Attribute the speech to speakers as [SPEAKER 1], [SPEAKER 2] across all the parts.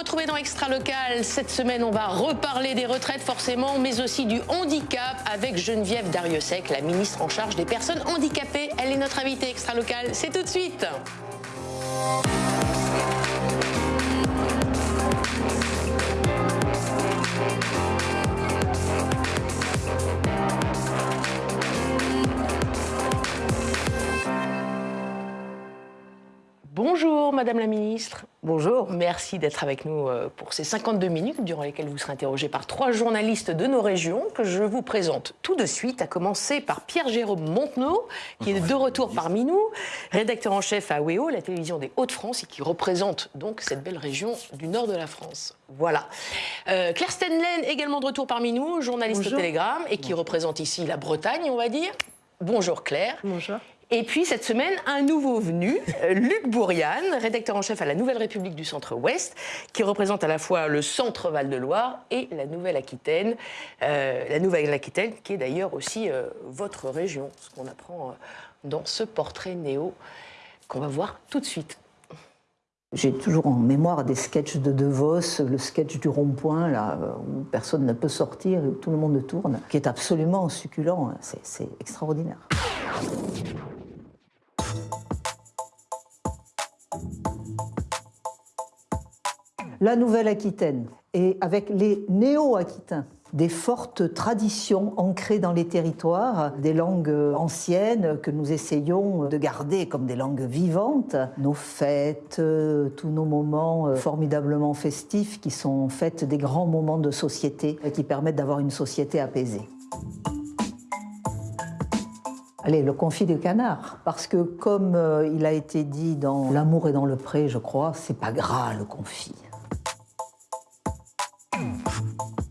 [SPEAKER 1] retrouver dans Extra Local. Cette semaine, on va reparler des retraites forcément, mais aussi du handicap avec Geneviève Dariussec, la ministre en charge des personnes handicapées. Elle est notre invitée Extra Local. C'est tout de suite. Bonjour Madame la Ministre.
[SPEAKER 2] Bonjour.
[SPEAKER 1] Merci d'être avec nous euh, pour ces 52 minutes durant lesquelles vous serez interrogé par trois journalistes de nos régions que je vous présente tout de suite, à commencer par Pierre-Jérôme Montenot, qui est de retour parmi nous, rédacteur en chef à WEO, la télévision des Hauts-de-France, et qui représente donc cette belle région du nord de la France. Voilà. Euh, Claire Stenlen, également de retour parmi nous, journaliste au Télégramme, et qui représente ici la Bretagne, on va dire. Bonjour Claire.
[SPEAKER 2] Bonjour.
[SPEAKER 1] Et puis cette semaine, un nouveau venu, euh, Luc Bourriane, rédacteur en chef à la Nouvelle République du Centre-Ouest, qui représente à la fois le Centre Val-de-Loire et la Nouvelle-Aquitaine. Euh, la Nouvelle-Aquitaine, qui est d'ailleurs aussi euh, votre région, ce qu'on apprend dans ce portrait néo qu'on va voir tout de suite.
[SPEAKER 2] J'ai toujours en mémoire des sketchs de De Vos, le sketch du rond-point, là, où personne ne peut sortir, où tout le monde tourne, qui est absolument succulent. Hein. C'est extraordinaire. La Nouvelle-Aquitaine, et avec les néo-aquitains, des fortes traditions ancrées dans les territoires, des langues anciennes que nous essayons de garder comme des langues vivantes, nos fêtes, tous nos moments formidablement festifs qui sont en fait des grands moments de société qui permettent d'avoir une société apaisée. Allez, le confit du canard. Parce que comme euh, il a été dit dans L'amour est dans le pré, je crois, c'est pas gras le confit.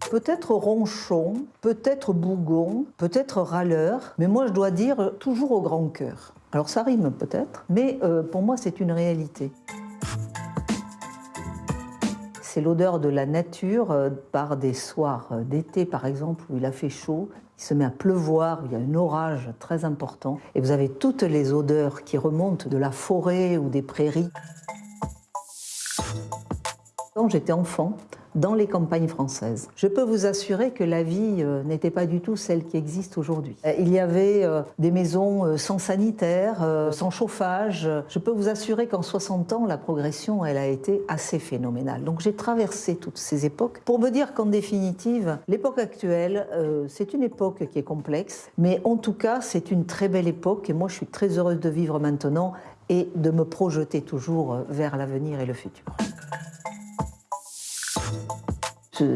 [SPEAKER 2] Peut-être ronchon, peut-être bougon, peut-être râleur, mais moi je dois dire toujours au grand cœur. Alors ça rime peut-être, mais euh, pour moi c'est une réalité. C'est l'odeur de la nature euh, par des soirs d'été par exemple où il a fait chaud il se met à pleuvoir, il y a un orage très important, et vous avez toutes les odeurs qui remontent de la forêt ou des prairies. Quand j'étais enfant, dans les campagnes françaises. Je peux vous assurer que la vie euh, n'était pas du tout celle qui existe aujourd'hui. Euh, il y avait euh, des maisons sans sanitaire, sans chauffage. Je peux vous assurer qu'en 60 ans, la progression, elle a été assez phénoménale. Donc j'ai traversé toutes ces époques pour me dire qu'en définitive, l'époque actuelle, c'est une époque qui est complexe, mais en tout cas, c'est une très belle époque et moi, je suis très heureuse de vivre maintenant et de me projeter toujours vers l'avenir et le futur.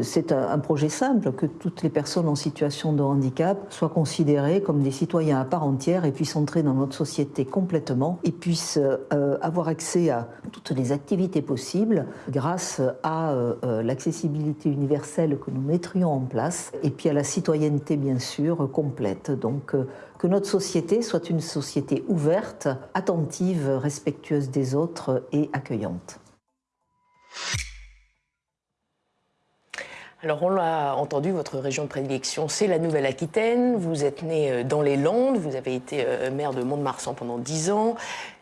[SPEAKER 2] C'est un projet simple, que toutes les personnes en situation de handicap soient considérées comme des citoyens à part entière et puissent entrer dans notre société complètement et puissent euh, avoir accès à toutes les activités possibles grâce à euh, euh, l'accessibilité universelle que nous mettrions en place et puis à la citoyenneté bien sûr complète. Donc que notre société soit une société ouverte, attentive, respectueuse des autres et accueillante.
[SPEAKER 1] Alors on l'a entendu, votre région de prédilection, c'est la Nouvelle-Aquitaine. Vous êtes né euh, dans les Landes, vous avez été euh, maire de Mont-de-Marsan pendant 10 ans,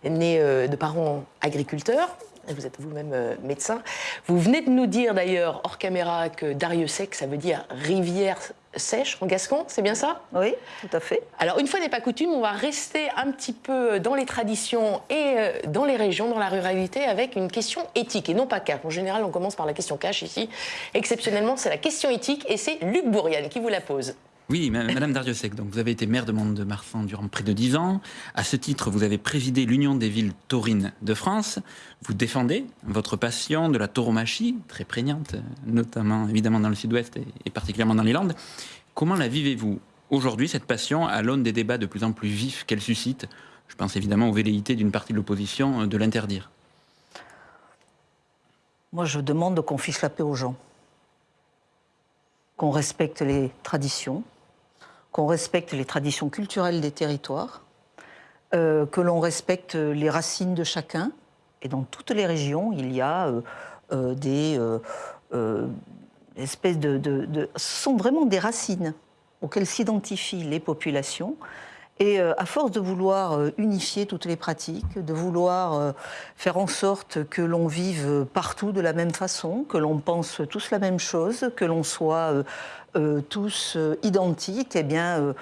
[SPEAKER 1] né euh, de parents agriculteurs. Vous êtes vous-même médecin. Vous venez de nous dire d'ailleurs, hors caméra, que Darieux-Sec, ça veut dire rivière sèche en gascon, c'est bien ça?
[SPEAKER 2] Oui, tout à fait.
[SPEAKER 1] Alors, une fois n'est pas coutume, on va rester un petit peu dans les traditions et euh, dans les régions, dans la ruralité, avec une question éthique et non pas cash. En général, on commence par la question cash ici. Exceptionnellement, c'est la question éthique et c'est Luc Bourriane qui vous la pose.
[SPEAKER 3] Oui, Madame Dariussec, donc vous avez été maire de Mont-de-Marsan durant près de dix ans. À ce titre, vous avez présidé l'Union des villes taurines de France. Vous défendez votre passion de la tauromachie, très prégnante, notamment évidemment dans le sud-ouest et particulièrement dans les Landes. Comment la vivez-vous aujourd'hui, cette passion, à l'aune des débats de plus en plus vifs qu'elle suscite? Je pense évidemment aux velléités d'une partie de l'opposition de l'interdire.
[SPEAKER 2] Moi, je demande qu'on fiche la paix aux gens, qu'on respecte les traditions, qu'on respecte les traditions culturelles des territoires, euh, que l'on respecte les racines de chacun. Et dans toutes les régions, il y a euh, euh, des espèces de, Ce sont vraiment des racines auxquelles s'identifient les populations. Et à force de vouloir unifier toutes les pratiques, de vouloir faire en sorte que l'on vive partout de la même façon, que l'on pense tous la même chose, que l'on soit tous identiques, eh bien,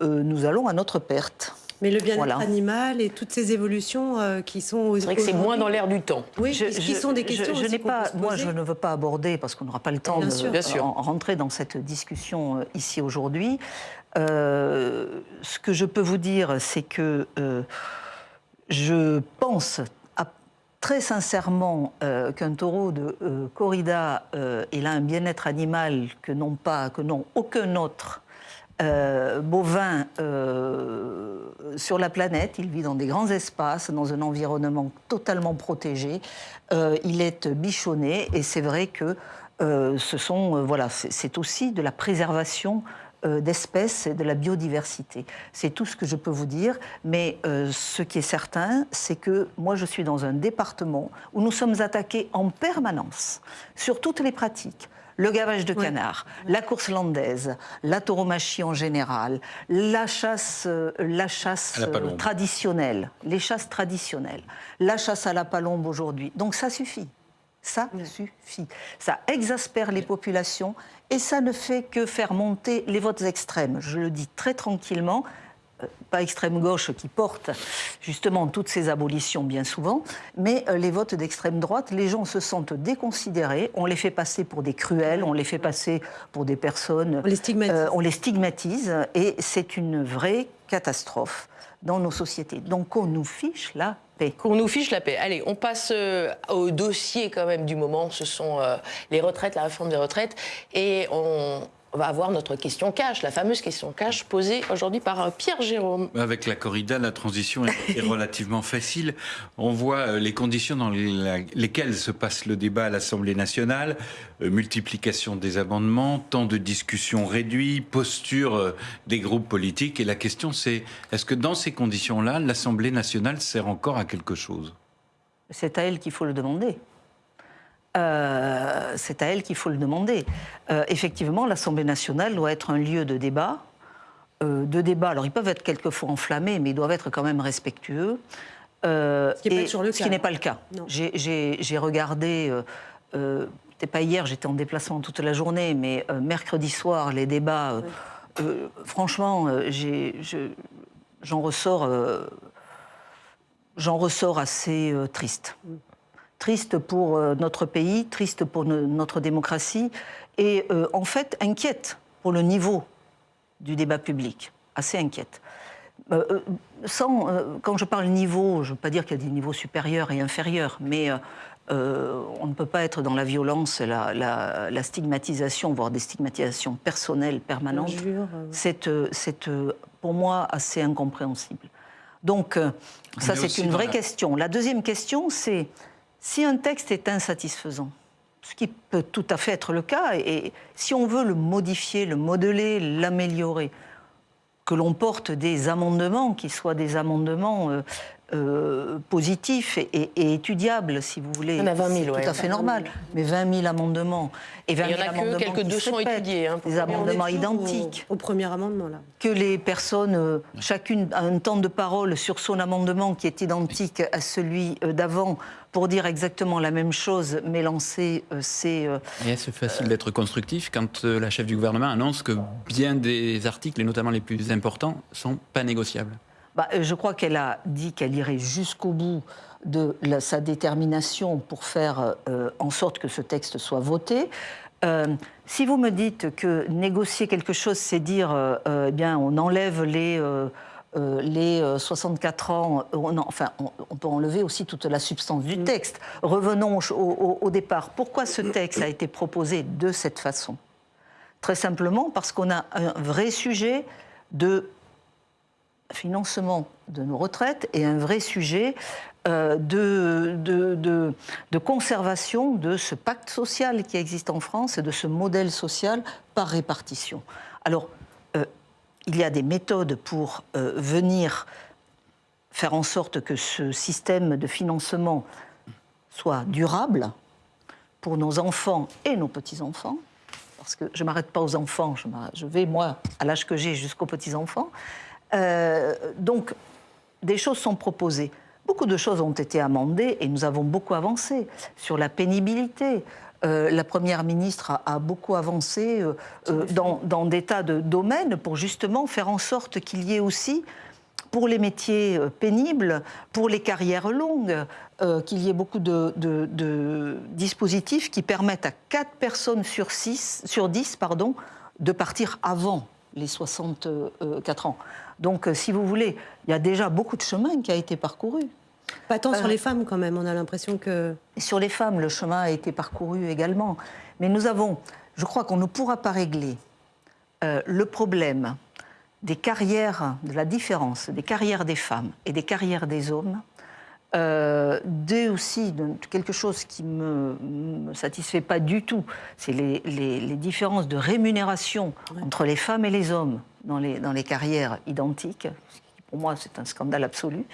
[SPEAKER 2] nous allons à notre perte.
[SPEAKER 4] Mais le bien-être animal et toutes ces évolutions qui sont...
[SPEAKER 1] C'est vrai que c'est moins dans l'air du temps.
[SPEAKER 4] Oui, je, qui sont des questions
[SPEAKER 2] je, pas, Moi, je ne veux pas aborder, parce qu'on n'aura pas le temps de rentrer dans cette discussion ici aujourd'hui. Euh, ce que je peux vous dire, c'est que euh, je pense très sincèrement euh, qu'un taureau de corrida, il a un bien-être animal que n'ont pas, que n'ont aucun autre bovin sur la planète. Il vit dans des grands espaces, dans un environnement totalement protégé. il est bichonné et c'est vrai que ce sont, voilà, c'est aussi de la préservation euh, d'espèces et de la biodiversité. C'est tout ce que je peux vous dire, mais euh, ce qui est certain, c'est que moi je suis dans un département où nous sommes attaqués en permanence sur toutes les pratiques le gavage de canard, la course landaise, la tauromachie en général, la chasse, euh, la chasse traditionnelle, les chasses traditionnelles, la chasse à la palombe aujourd'hui. Donc ça suffit. Ça suffit. Ça exaspère les populations et ça ne fait que faire monter les votes extrêmes. Je le dis très tranquillement, euh, pas extrême gauche qui porte justement toutes ces abolitions bien souvent, mais euh, les votes d'extrême droite, les gens se sentent déconsidérés, on les fait passer pour des cruels, on les fait passer pour des personnes...
[SPEAKER 4] On les stigmatise. Euh,
[SPEAKER 2] on les stigmatise et c'est une vraie catastrophe dans nos sociétés. Donc qu'on nous fiche la
[SPEAKER 1] Qu'on nous fiche la paix. Allez, on passe euh, au dossier quand même du moment. Ce sont euh, les retraites, la réforme des retraites. Et on, on va avoir notre question cash, la fameuse question cash posée aujourd'hui par euh, Pierre Jérôme.
[SPEAKER 5] Avec la corrida, la transition est, relativement facile. On voit euh, les conditions dans lesquelles se passe le débat à l'Assemblée nationale, euh, multiplication des amendements, temps de discussion réduit, posture des groupes politiques. Et la question c'est, est-ce que dans ces conditions-là, l'Assemblée nationale sert encore à quelque chose?
[SPEAKER 2] C'est à elle qu'il faut le demander. Euh, c'est à elle qu'il faut le demander. Euh, effectivement, l'Assemblée nationale doit être un lieu de débat. Euh, de débat, alors ils peuvent être quelquefois enflammés, mais ils doivent être quand même respectueux.
[SPEAKER 4] ce
[SPEAKER 2] qui n'est pas, le cas. J'ai regardé, c'était pas hier, j'étais en déplacement toute la journée, mais mercredi soir, les débats, franchement, j'en ressors, ressors assez triste. Mm triste pour euh, notre pays, triste pour notre démocratie et euh, en fait inquiète pour le niveau du débat public, assez inquiète. Euh, sans, quand je parle niveau, je ne veux pas dire qu'il y a des niveaux supérieurs et inférieurs, mais on ne peut pas être dans la violence, la, la, stigmatisation, voire des stigmatisations personnelles permanentes. C'est pour moi assez incompréhensible. Donc, ça, c'est une vraie question. La deuxième question, c'est si un texte est insatisfaisant, ce qui peut tout à fait être le cas, et si on veut le modifier, le modeler, l'améliorer, que l'on porte des amendements qui soient des amendements euh, euh, positif et, étudiable, si vous voulez.
[SPEAKER 1] Il y en a 20 000,
[SPEAKER 2] Tout à fait normal. Mais 20 000 amendements.
[SPEAKER 1] Et 20 000 il y en a que quelques 200 étudiés. Hein,
[SPEAKER 2] des amendements identiques.
[SPEAKER 4] Au, premier amendement, là.
[SPEAKER 2] Que les personnes, euh, chacune a un temps de parole sur son amendement qui est identique à celui euh, d'avant pour dire exactement la même chose, mais lancer c'est...
[SPEAKER 3] Et est-ce facile d'être constructif quand la chef du gouvernement annonce que bien des articles, et notamment les plus importants, sont pas négociables?
[SPEAKER 2] Bah, euh, je crois qu'elle a dit qu'elle irait jusqu'au bout de sa détermination pour faire euh, en sorte que ce texte soit voté. Euh, si vous me dites que négocier quelque chose, c'est dire, eh bien, on enlève les, les 64 ans, enfin, on, peut enlever aussi toute la substance du mm. texte. Revenons au, au départ. Pourquoi ce texte a été proposé de cette façon? Très simplement parce qu'on a un vrai sujet de financement de nos retraites est un vrai sujet euh, de, de, conservation de ce pacte social qui existe en France et de ce modèle social par répartition. Alors, euh, il y a des méthodes pour euh, venir faire en sorte que ce système de financement soit durable pour nos enfants et nos petits-enfants, parce que je ne m'arrête pas aux enfants, je vais, moi, à l'âge que j'ai, jusqu'aux petits-enfants, Euh, donc, des choses sont proposées. Beaucoup de choses ont été amendées et nous avons beaucoup avancé sur la pénibilité. Euh, la Première ministre a, beaucoup avancé euh, dans, des tas de domaines pour justement faire en sorte qu'il y ait aussi, pour les métiers pénibles, pour les carrières longues, qu'il y ait beaucoup de, dispositifs qui permettent à 4 personnes sur, 6, sur 10 pardon, de partir avant les 64 ans. Donc, euh, si vous voulez, il y a déjà beaucoup de chemin qui a été parcouru.
[SPEAKER 4] Pas tant euh, sur les femmes quand même, on a l'impression que...
[SPEAKER 2] Sur les femmes, le chemin a été parcouru également. Mais nous avons, je crois qu'on ne pourra pas régler euh, le problème des carrières, de la différence des carrières des femmes et des carrières des hommes, euh, de aussi quelque chose qui ne me, me, satisfait pas du tout, c'est les, les, les, différences de rémunération entre les femmes et les hommes dans les, dans les carrières identiques. Pour moi, c'est un scandale absolu.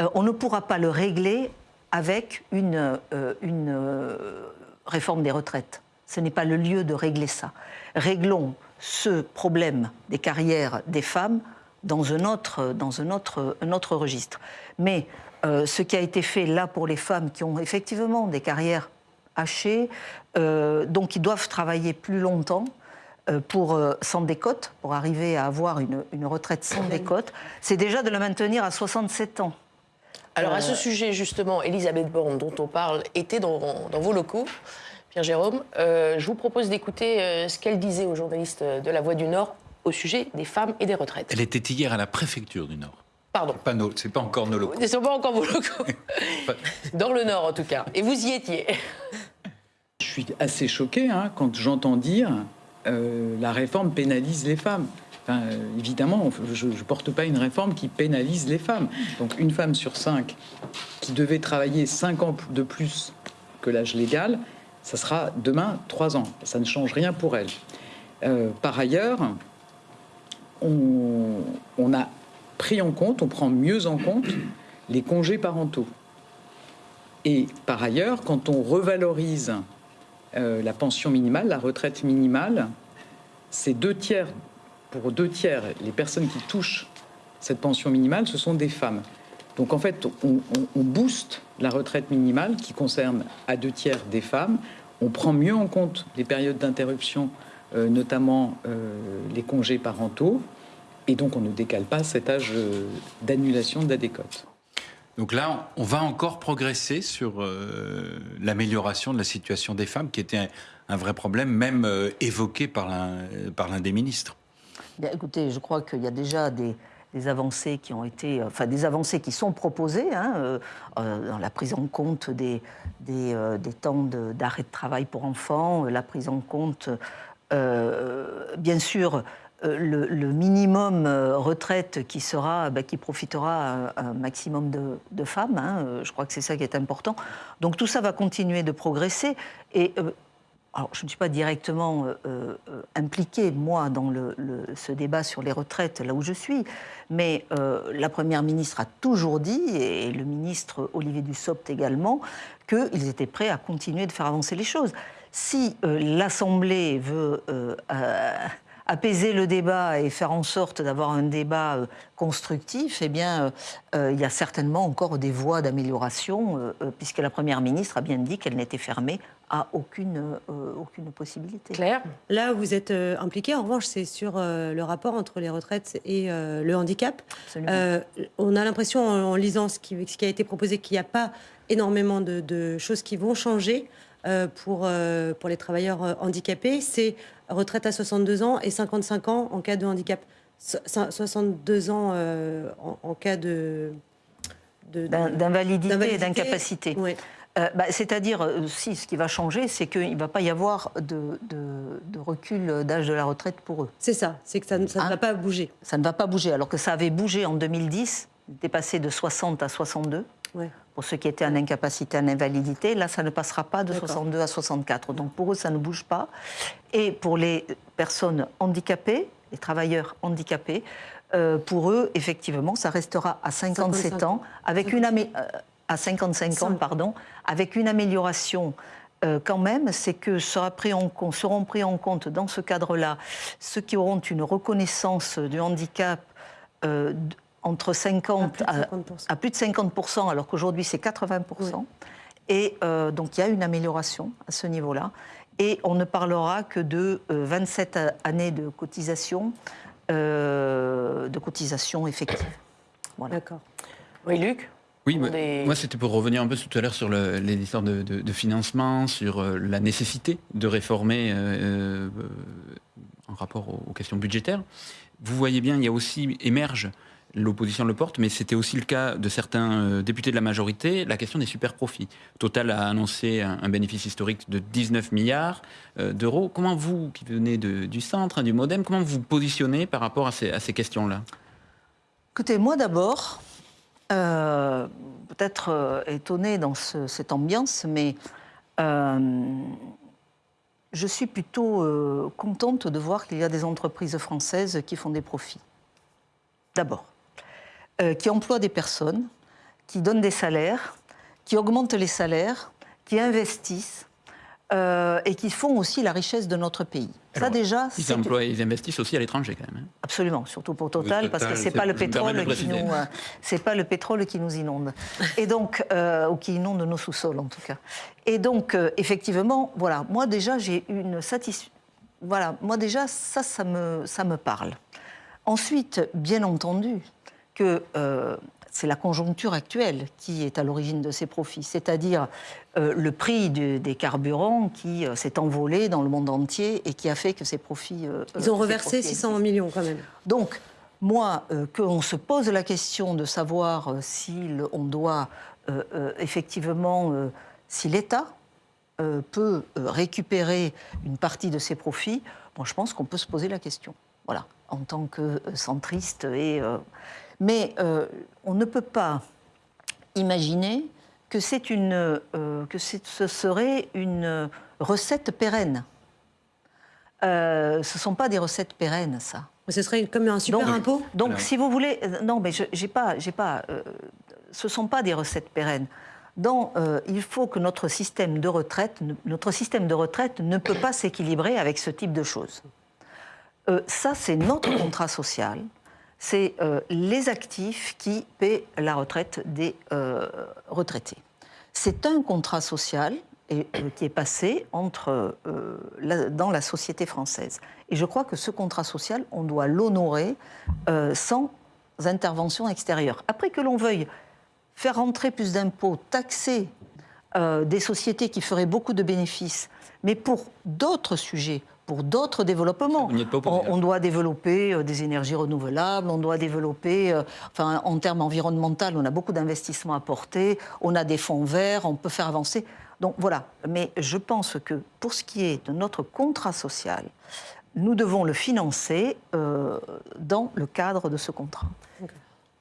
[SPEAKER 2] Euh, on ne pourra pas le régler avec une, euh, une euh, réforme des retraites. Ce n'est pas le lieu de régler ça. Réglons ce problème des carrières des femmes dans un autre, dans un autre, un autre registre. Mais euh, ce qui a été fait là pour les femmes qui ont effectivement des carrières hachées, euh, donc qui doivent travailler plus longtemps, euh, pour, sans décote, pour arriver à avoir une, une retraite sans décote, c'est déjà de le maintenir à 67 ans.
[SPEAKER 1] Alors à ce sujet justement, Elisabeth Borne, dont on parle, était dans, dans vos locaux. Pierre-Jérôme, euh, je vous propose d'écouter euh, ce qu'elle disait aux journalistes de La Voix du Nord au sujet des femmes et des retraites.
[SPEAKER 5] Elle était hier à la préfecture du Nord.
[SPEAKER 1] Pardon.
[SPEAKER 5] Pas nos, c'est pas encore nos locaux.
[SPEAKER 1] Ce sont pas encore vos locaux. Dans le Nord en tout cas. Et vous y étiez.
[SPEAKER 6] Je suis assez choqué hein, quand j'entends dire euh, la réforme pénalise les femmes. Enfin, euh, évidemment, je ne porte pas une réforme qui pénalise les femmes. Donc une femme sur cinq qui devait travailler cinq ans de plus que l'âge légal, ça sera demain trois ans. Ça ne change rien pour elle. Euh, par ailleurs, on, on, a pris en compte, on prend mieux en compte les congés parentaux. Et par ailleurs, quand on revalorise euh, la pension minimale, la retraite minimale, c'est deux tiers, pour deux tiers, les personnes qui touchent cette pension minimale, ce sont des femmes. Donc en fait, on, booste la retraite minimale qui concerne à deux tiers des femmes. On prend mieux en compte les périodes d'interruption, euh, notamment euh, les congés parentaux. Et donc on ne décale pas cet âge euh, d'annulation de la décote.
[SPEAKER 5] Donc là, on va encore progresser sur euh, l'amélioration de la situation des femmes, qui était un, un vrai problème, même euh, évoqué par l'un des ministres.
[SPEAKER 2] Bien, écoutez, je crois qu'il y a déjà des, des avancées qui ont été, enfin des avancées qui sont proposées hein, euh, dans la prise en compte des, des, euh, des temps d'arrêt de, de, travail pour enfants, la prise en compte, euh, bien sûr, le, le, minimum retraite qui sera, bah, qui profitera à un maximum de, femmes. Hein, je crois que c'est ça qui est important. Donc tout ça va continuer de progresser et alors, je ne suis pas directement euh, euh, impliquée, moi, dans ce débat sur les retraites, là où je suis, mais euh, la Première ministre a toujours dit, et le ministre Olivier Dussopt également, qu'ils étaient prêts à continuer de faire avancer les choses. Si euh, l'Assemblée veut euh, apaiser le débat et faire en sorte d'avoir un débat euh, constructif, eh bien, euh, il y a certainement encore des voies d'amélioration, euh, puisque la Première ministre a bien dit qu'elle n'était fermée à aucune, euh, aucune possibilité.
[SPEAKER 1] Claire
[SPEAKER 4] Là où vous êtes euh, impliqué, en revanche, c'est sur euh, le rapport entre les retraites et le handicap. on a l'impression, en, en, lisant ce qui, ce qui, a été proposé, qu'il n'y a pas énormément de, de, choses qui vont changer pour, pour les travailleurs handicapés. C'est retraite à 62 ans et 55 ans en cas de handicap. 62 ans en, en, cas de...
[SPEAKER 2] D'invalidité et d'incapacité. Euh, bah, C'est-à-dire, euh, si ce qui va changer, c'est qu'il ne va pas y avoir de, de, de recul d'âge de la retraite pour eux.
[SPEAKER 4] C'est ça, c'est que ça, ça hein ne va pas bouger.
[SPEAKER 2] Ça ne va pas bouger, alors que ça avait bougé en 2010, était passé de 60 à 62.
[SPEAKER 4] Ouais.
[SPEAKER 2] Pour ceux qui étaient en incapacité, en invalidité, là, ça ne passera pas de 62 à 64. Donc pour eux, ça ne bouge pas. Et pour les personnes handicapées, les travailleurs handicapés, euh, pour eux, effectivement, ça restera à 57 55. ans, avec 55. une amé euh, à 55 ans, pardon, avec une amélioration euh, quand même, c'est que sera pris en, seront pris en compte dans ce cadre-là ceux qui auront une reconnaissance du handicap entre 50 à plus de 50%, alors qu'aujourd'hui c'est 80%. Et donc il y a une amélioration à ce niveau-là. Et on ne parlera que de 27 années de cotisation, de cotisation effective.
[SPEAKER 1] D'accord. Oui, Luc
[SPEAKER 3] oui, moi c'était pour revenir un peu tout à l'heure sur les histoires de, financement, sur euh, la nécessité de réformer euh, euh, en rapport aux, questions budgétaires. Vous voyez bien, il y a aussi émerge l'opposition le porte, mais c'était aussi le cas de certains députés de la majorité, la question des super profits. Total a annoncé un, bénéfice historique de 19 milliards d'euros. Comment vous, qui venez du centre, du Modem, comment vous positionnez par rapport à ces, questions-là?
[SPEAKER 2] Écoutez, moi d'abord, euh, peut-être euh, étonné dans cette ambiance, mais euh, je suis plutôt contente de voir qu'il y a des entreprises françaises qui font des profits. D'abord, qui emploient des personnes, qui donnent des salaires, qui augmentent les salaires, qui investissent, euh, et qui font aussi la richesse de notre pays.
[SPEAKER 3] ça déjà, ils, emploient, ils investissent aussi à l'étranger quand même. Hein.
[SPEAKER 2] Absolument, surtout pour Total, parce que c'est pas le pétrole qui nous, euh, c'est pas le pétrole qui nous inonde, et donc euh, ou qui inonde nos sous-sols en tout cas. Et donc effectivement, voilà, moi déjà j'ai une satisfaction. Voilà, moi déjà ça, ça me, ça me parle. Ensuite, bien entendu, que c'est la conjoncture actuelle qui est à l'origine de ces profits, c'est-à-dire euh, le prix des carburants qui euh, s'est envolé dans le monde entier et qui a fait que ces profits...
[SPEAKER 4] Euh, Ils ont reversé 600 millions quand même.
[SPEAKER 2] Donc, moi, qu'on se pose la question de savoir si on doit effectivement, si l'État peut récupérer une partie de ses profits, bon, je pense qu'on peut se poser la question. Voilà, en tant que centriste et mais euh, on ne peut pas imaginer que, une, euh, que ce serait une recette pérenne. Euh, ce ne sont pas des recettes pérennes, ça.
[SPEAKER 4] ce serait comme un super impôt?
[SPEAKER 2] Donc, si vous voulez... Non, mais je, j'ai pas... J'ai pas ce ne sont pas des recettes pérennes. Donc, il faut que notre système de retraite, notre système de retraite ne peut pas s'équilibrer avec ce type de choses. ça, c'est notre contrat social c'est euh, les actifs qui paient la retraite des euh, retraités. C'est un contrat social euh, qui est passé dans la société française. Et je crois que ce contrat social, on doit l'honorer sans intervention extérieure. Après que l'on veuille faire rentrer plus d'impôts, taxer des sociétés qui feraient beaucoup de bénéfices, mais pour d'autres sujets, pour d'autres développements. On, doit développer euh, des énergies renouvelables, on doit développer, euh, enfin, en termes environnementaux, on a beaucoup d'investissements à porter, on a des fonds verts, on peut faire avancer. Donc voilà, mais je pense que pour ce qui est de notre contrat social, nous devons le financer euh, dans le cadre de ce contrat.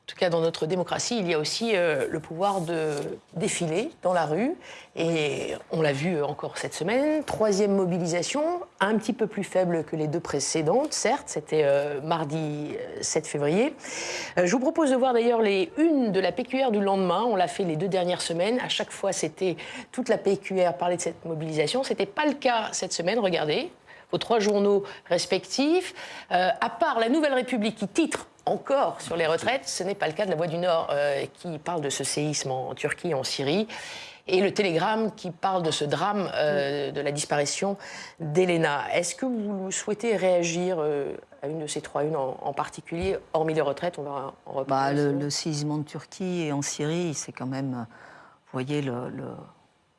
[SPEAKER 1] En tout cas, dans notre démocratie, il y a aussi euh, le pouvoir de défiler dans la rue. Et on l'a vu encore cette semaine. Troisième mobilisation, un petit peu plus faible que les deux précédentes, certes. C'était euh, mardi 7 euh, février. je vous propose de voir d'ailleurs les unes de la PQR du lendemain. On l'a fait les deux dernières semaines. À chaque fois, c'était toute la PQR parlait de cette mobilisation. Ce n'était pas le cas cette semaine. Regardez vos trois journaux respectifs. à part la Nouvelle République qui titre encore sur les retraites. Ce n'est pas le cas de la Voix du Nord euh, qui parle de ce séisme en Turquie, en Syrie. Et le Télégramme qui parle de ce drame euh, de la disparition d'Elena. Est-ce que vous souhaitez réagir euh, à une de ces trois unes en, particulier, hormis les retraites? On va en
[SPEAKER 2] reparler. Bah, le, séisme en Turquie et en Syrie, c'est quand même. Vous voyez, le,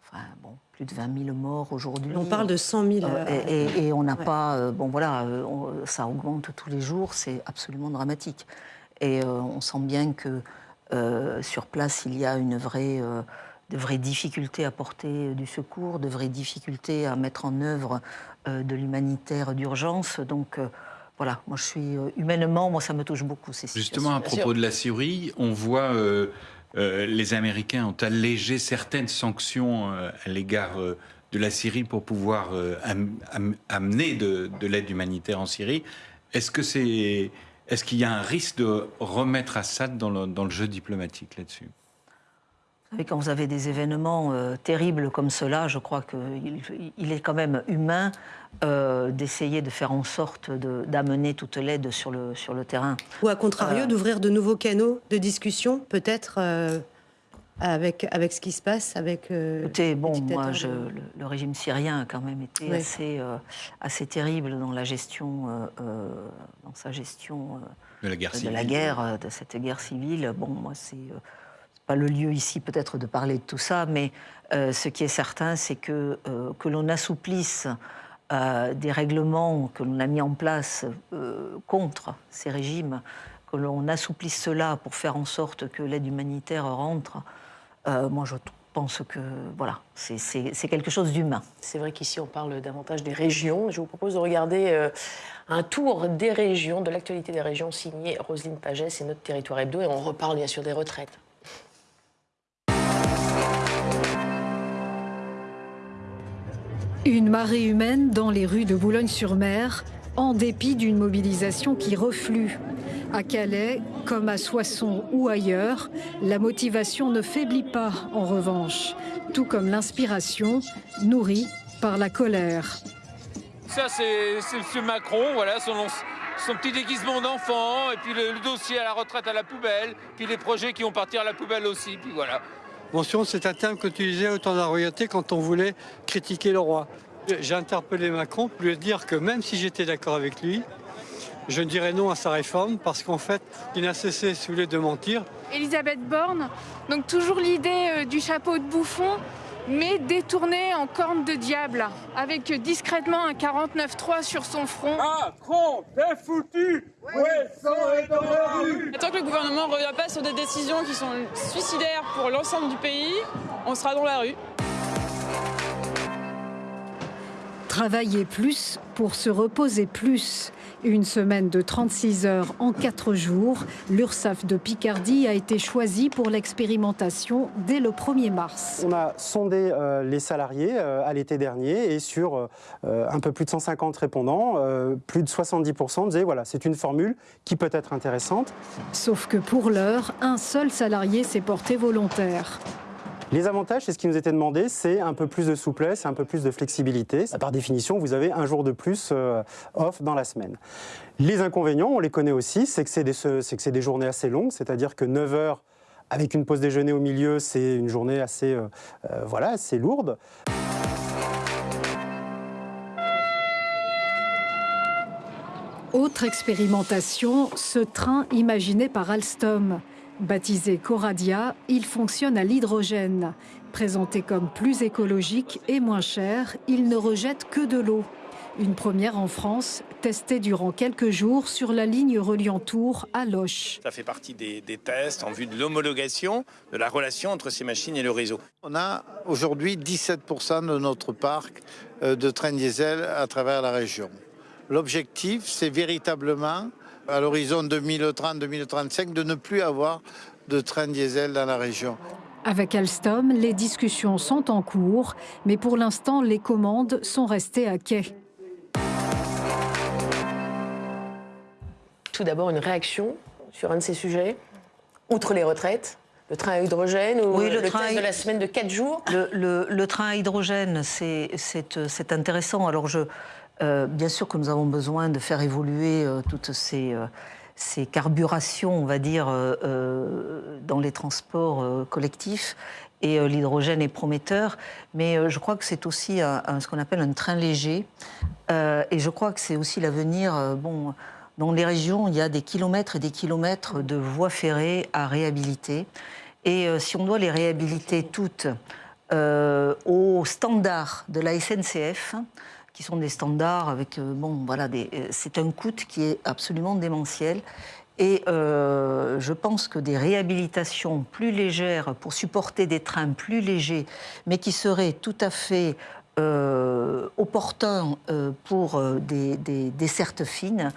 [SPEAKER 2] enfin, bon, plus de 20 000 morts aujourd'hui.
[SPEAKER 4] On parle de 100 000.
[SPEAKER 2] Euh, et, on n'a pas. Euh, bon, voilà, euh, ça augmente tous les jours, c'est absolument dramatique. Et on sent bien que sur place, il y a une vraie. de vraies difficultés à porter du secours, de vraies difficultés à mettre en œuvre de l'humanitaire d'urgence. Donc, voilà, moi je suis humainement, moi ça me touche beaucoup ces
[SPEAKER 5] Justement, à propos de la Syrie, on voit euh, les Américains ont allégé certaines sanctions euh, à l'égard euh, de la Syrie pour pouvoir amener de, l'aide humanitaire en Syrie. Est-ce que c'est est-ce qu'il y a un risque de remettre Assad dans le jeu diplomatique là-dessus?
[SPEAKER 2] Vous savez, quand vous avez des événements terribles comme cela, je crois qu'il il est quand même humain d'essayer de faire en sorte d'amener toute l'aide sur le, sur le terrain.
[SPEAKER 4] Ou à contrario, d'ouvrir de nouveaux canaux de discussion, peut-être avec, avec ce qui se passe avec.
[SPEAKER 2] Euh, Écoutez, bon, moi, je, le, régime syrien a quand même été assez, euh, assez terrible dans la gestion, euh, dans sa gestion
[SPEAKER 5] de la guerre,
[SPEAKER 2] de, la guerre, de cette guerre civile. Bon, moi, c'est pas le lieu ici peut-être de parler de tout ça, mais ce qui est certain, c'est que que l'on assouplisse des règlements que l'on a mis en place contre ces régimes, que l'on assouplisse cela pour faire en sorte que l'aide humanitaire rentre euh, moi, je pense que voilà, c'est quelque chose d'humain.
[SPEAKER 1] C'est vrai qu'ici, on parle davantage des régions. Je vous propose de regarder euh, un tour des régions, de l'actualité des régions, signé Roselyne Pagès et notre territoire hebdo. Et on reparle bien sûr des retraites.
[SPEAKER 7] Une marée humaine dans les rues de Boulogne-sur-Mer, en dépit d'une mobilisation qui reflue. À Calais, comme à Soissons ou ailleurs, la motivation ne faiblit pas en revanche, tout comme l'inspiration nourrie par la colère.
[SPEAKER 8] Ça, c'est M. Macron, voilà, son, petit déguisement d'enfant, et puis le, dossier à la retraite à la poubelle, puis les projets qui vont partir à la poubelle aussi, puis voilà.
[SPEAKER 9] Mention, c'est un terme qu'utilisait autant la royauté quand on voulait critiquer le roi. J'ai interpellé Macron pour lui dire que même si j'étais d'accord avec lui, je dirais non à sa réforme parce qu'en fait, il n'a cessé, si vous de mentir.
[SPEAKER 10] Elisabeth Borne, donc toujours l'idée euh, du chapeau de bouffon, mais détourné en corne de diable, avec discrètement un 49-3 sur son front.
[SPEAKER 11] Macron, t'es foutu
[SPEAKER 12] Tant que le gouvernement ne revient pas sur des décisions qui sont suicidaires pour l'ensemble du pays, on sera dans la rue.
[SPEAKER 7] Travailler plus pour se reposer plus. Une semaine de 36 heures en 4 jours, l'URSSAF de Picardie a été choisie pour l'expérimentation dès le 1er mars.
[SPEAKER 13] On a sondé euh, les salariés euh, à l'été dernier et sur euh, un peu plus de 150 répondants, plus de 70% disaient voilà, c'est une formule qui peut être intéressante.
[SPEAKER 7] Sauf que pour l'heure, un seul salarié s'est porté volontaire.
[SPEAKER 13] Les avantages, c'est ce qui nous était demandé, c'est un peu plus de souplesse, un peu plus de flexibilité. Par définition, vous avez un jour de plus euh, off dans la semaine. Les inconvénients, on les connaît aussi, c'est que c'est des, journées assez longues, c'est-à-dire que 9 heures avec une pause déjeuner au milieu, c'est une journée assez, euh, euh, lourde.
[SPEAKER 7] Autre expérimentation, ce train imaginé par Alstom. Baptisé Coradia, il fonctionne à l'hydrogène. Présenté comme plus écologique et moins cher, il ne rejette que de l'eau. Une première en France, testée durant quelques jours sur la ligne reliant Tours à Loche.
[SPEAKER 14] Ça fait partie des, tests en vue de l'homologation de la relation entre ces machines et le réseau.
[SPEAKER 15] On a aujourd'hui 17% de notre parc euh, de trains diesel à travers la région. L'objectif, c'est véritablement à l'horizon 2030-2035 de ne plus avoir de train diesel dans la région.
[SPEAKER 7] Avec Alstom, les discussions sont en cours, mais pour l'instant, les commandes sont restées à quai.
[SPEAKER 1] Tout d'abord, une réaction sur un de ces sujets, outre les retraites le train à hydrogène ou le, train de la semaine de 4 jours?
[SPEAKER 2] Le, train à hydrogène, c'est intéressant. Alors, je, euh, bien sûr que nous avons besoin de faire évoluer euh, toutes ces, euh, ces, carburations, on va dire, dans les transports collectifs. Et l'hydrogène est prometteur, mais je crois que c'est aussi ce qu'on appelle un train léger. et je crois que c'est aussi l'avenir. bon, dans les régions, il y a des kilomètres et des kilomètres de voies ferrées à réhabiliter. Et si on doit les réhabiliter toutes au standard de la SNCF, qui sont des standards avec euh, bon voilà euh, c'est un coût qui est absolument démentiel. Et euh, je pense que des réhabilitations plus légères pour supporter des trains plus légers, mais qui seraient tout à fait opportuns pour des, des dessertes fines,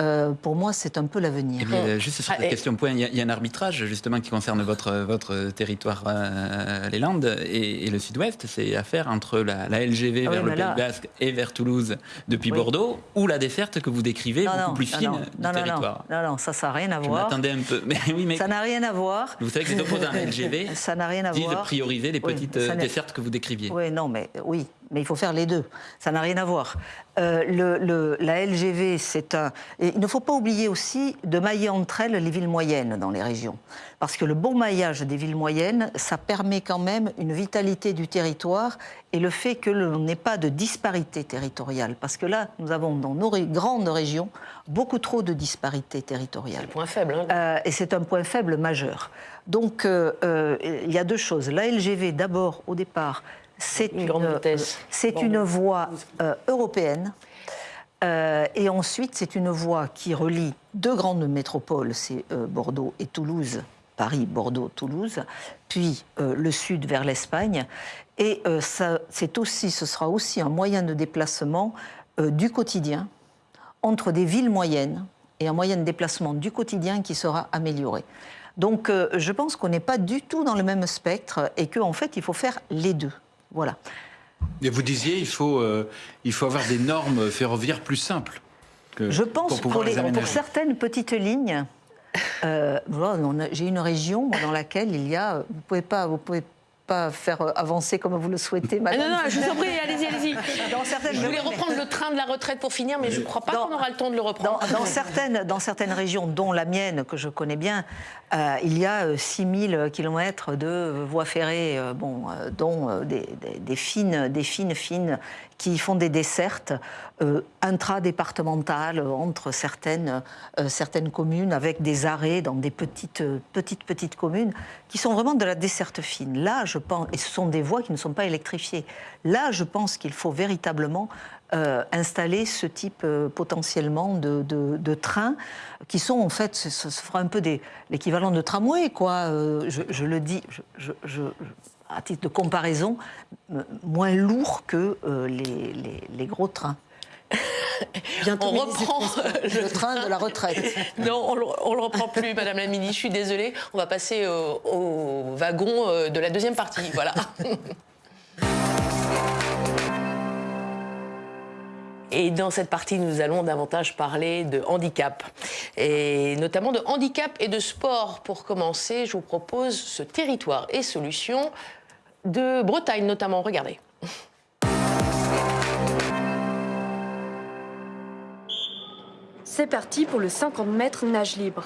[SPEAKER 2] euh, pour moi, c'est un peu l'avenir.
[SPEAKER 3] Eh bien, juste sur cette question point, il y, a, un arbitrage justement qui concerne votre, votre territoire, euh, les Landes et, le Sud-Ouest. C'est affaire entre la, LGV ah vers le Pays Basque et vers Toulouse depuis Bordeaux, ou la desserte que vous décrivez beaucoup plus fine
[SPEAKER 2] non,
[SPEAKER 3] du territoire.
[SPEAKER 2] Non, non, ça, ça n'a rien à voir.
[SPEAKER 3] Attendez un peu. Mais, oui, mais...
[SPEAKER 2] Ça n'a rien à voir.
[SPEAKER 3] Vous savez que les opposants à la LGV
[SPEAKER 2] ça n'a rien à
[SPEAKER 3] disent
[SPEAKER 2] voir.
[SPEAKER 3] de prioriser les petites dessertes que vous décriviez.
[SPEAKER 2] Oui, non, mais oui, mais il faut faire les deux. Ça n'a rien à voir. Euh, le, la LGV, c'est un. Et il ne faut pas oublier aussi de mailler entre elles les villes moyennes dans les régions. Parce que le bon maillage des villes moyennes, ça permet quand même une vitalité du territoire et le fait que l'on n'ait pas de disparité territoriale. Parce que là, nous avons dans nos grandes régions beaucoup trop de disparités territoriales. C'est
[SPEAKER 1] un point faible. Hein.
[SPEAKER 2] Euh, et c'est un point faible majeur. Donc, euh, il y a deux choses. La LGV, d'abord, au départ, c'est une, c'est une voie euh, européenne. Euh, et ensuite, c'est une voie qui relie deux grandes métropoles, c'est euh, Bordeaux et Toulouse, Paris, Bordeaux, Toulouse, puis le sud vers l'Espagne. Et ça, c'est aussi, ce sera aussi un moyen de déplacement du quotidien entre des villes moyennes et un moyen de déplacement du quotidien qui sera amélioré. Donc, je pense qu'on n'est pas du tout dans le même spectre et qu'en fait, il faut faire les deux. Voilà.
[SPEAKER 5] Et vous disiez, il faut, euh, il faut avoir des normes ferroviaires plus simples.
[SPEAKER 2] Que, Je pense pour, pour, pour certaines petites lignes. Euh, j'ai une région dans laquelle il y a, vous pouvez pas, vous pouvez pas faire euh, avancer comme vous le souhaitez,
[SPEAKER 1] madame. non, non, je vous en prie, allez-y, allez-y. Je voulais reprendre le train de la retraite pour finir, mais je ne crois pas qu'on aura le temps de le reprendre.
[SPEAKER 2] Dans, certaines, dans certaines régions, dont la mienne, que je connais bien, euh, il y a 6000 euh, km de voies ferrées, bon, dont des, des, fines, des fines, fines, qui font des dessertes euh, intradépartementales entre certaines, certaines communes, avec des arrêts dans des petites, petites, petites communes, qui sont vraiment de la desserte fine. Là, je pense, et ce sont des voies qui ne sont pas électrifiées. Là, je pense qu'il faut véritablement euh, installer ce type euh, potentiellement de, trains qui sont en fait, ce, fera un peu l'équivalent de tramway, quoi. Euh, je, le dis, je, à titre de comparaison, moins lourd que les, les, gros trains.
[SPEAKER 1] Bientôt on reprend
[SPEAKER 2] le train de la retraite.
[SPEAKER 1] non, on ne le reprend plus, Madame la Ministre. Je suis désolée. On va passer au, au wagon de la deuxième partie. Voilà. Et dans cette partie, nous allons davantage parler de handicap, et notamment de handicap et de sport. Pour commencer, je vous propose ce territoire et solutions de Bretagne notamment. Regardez.
[SPEAKER 16] C'est parti pour le 50 mètres nage libre.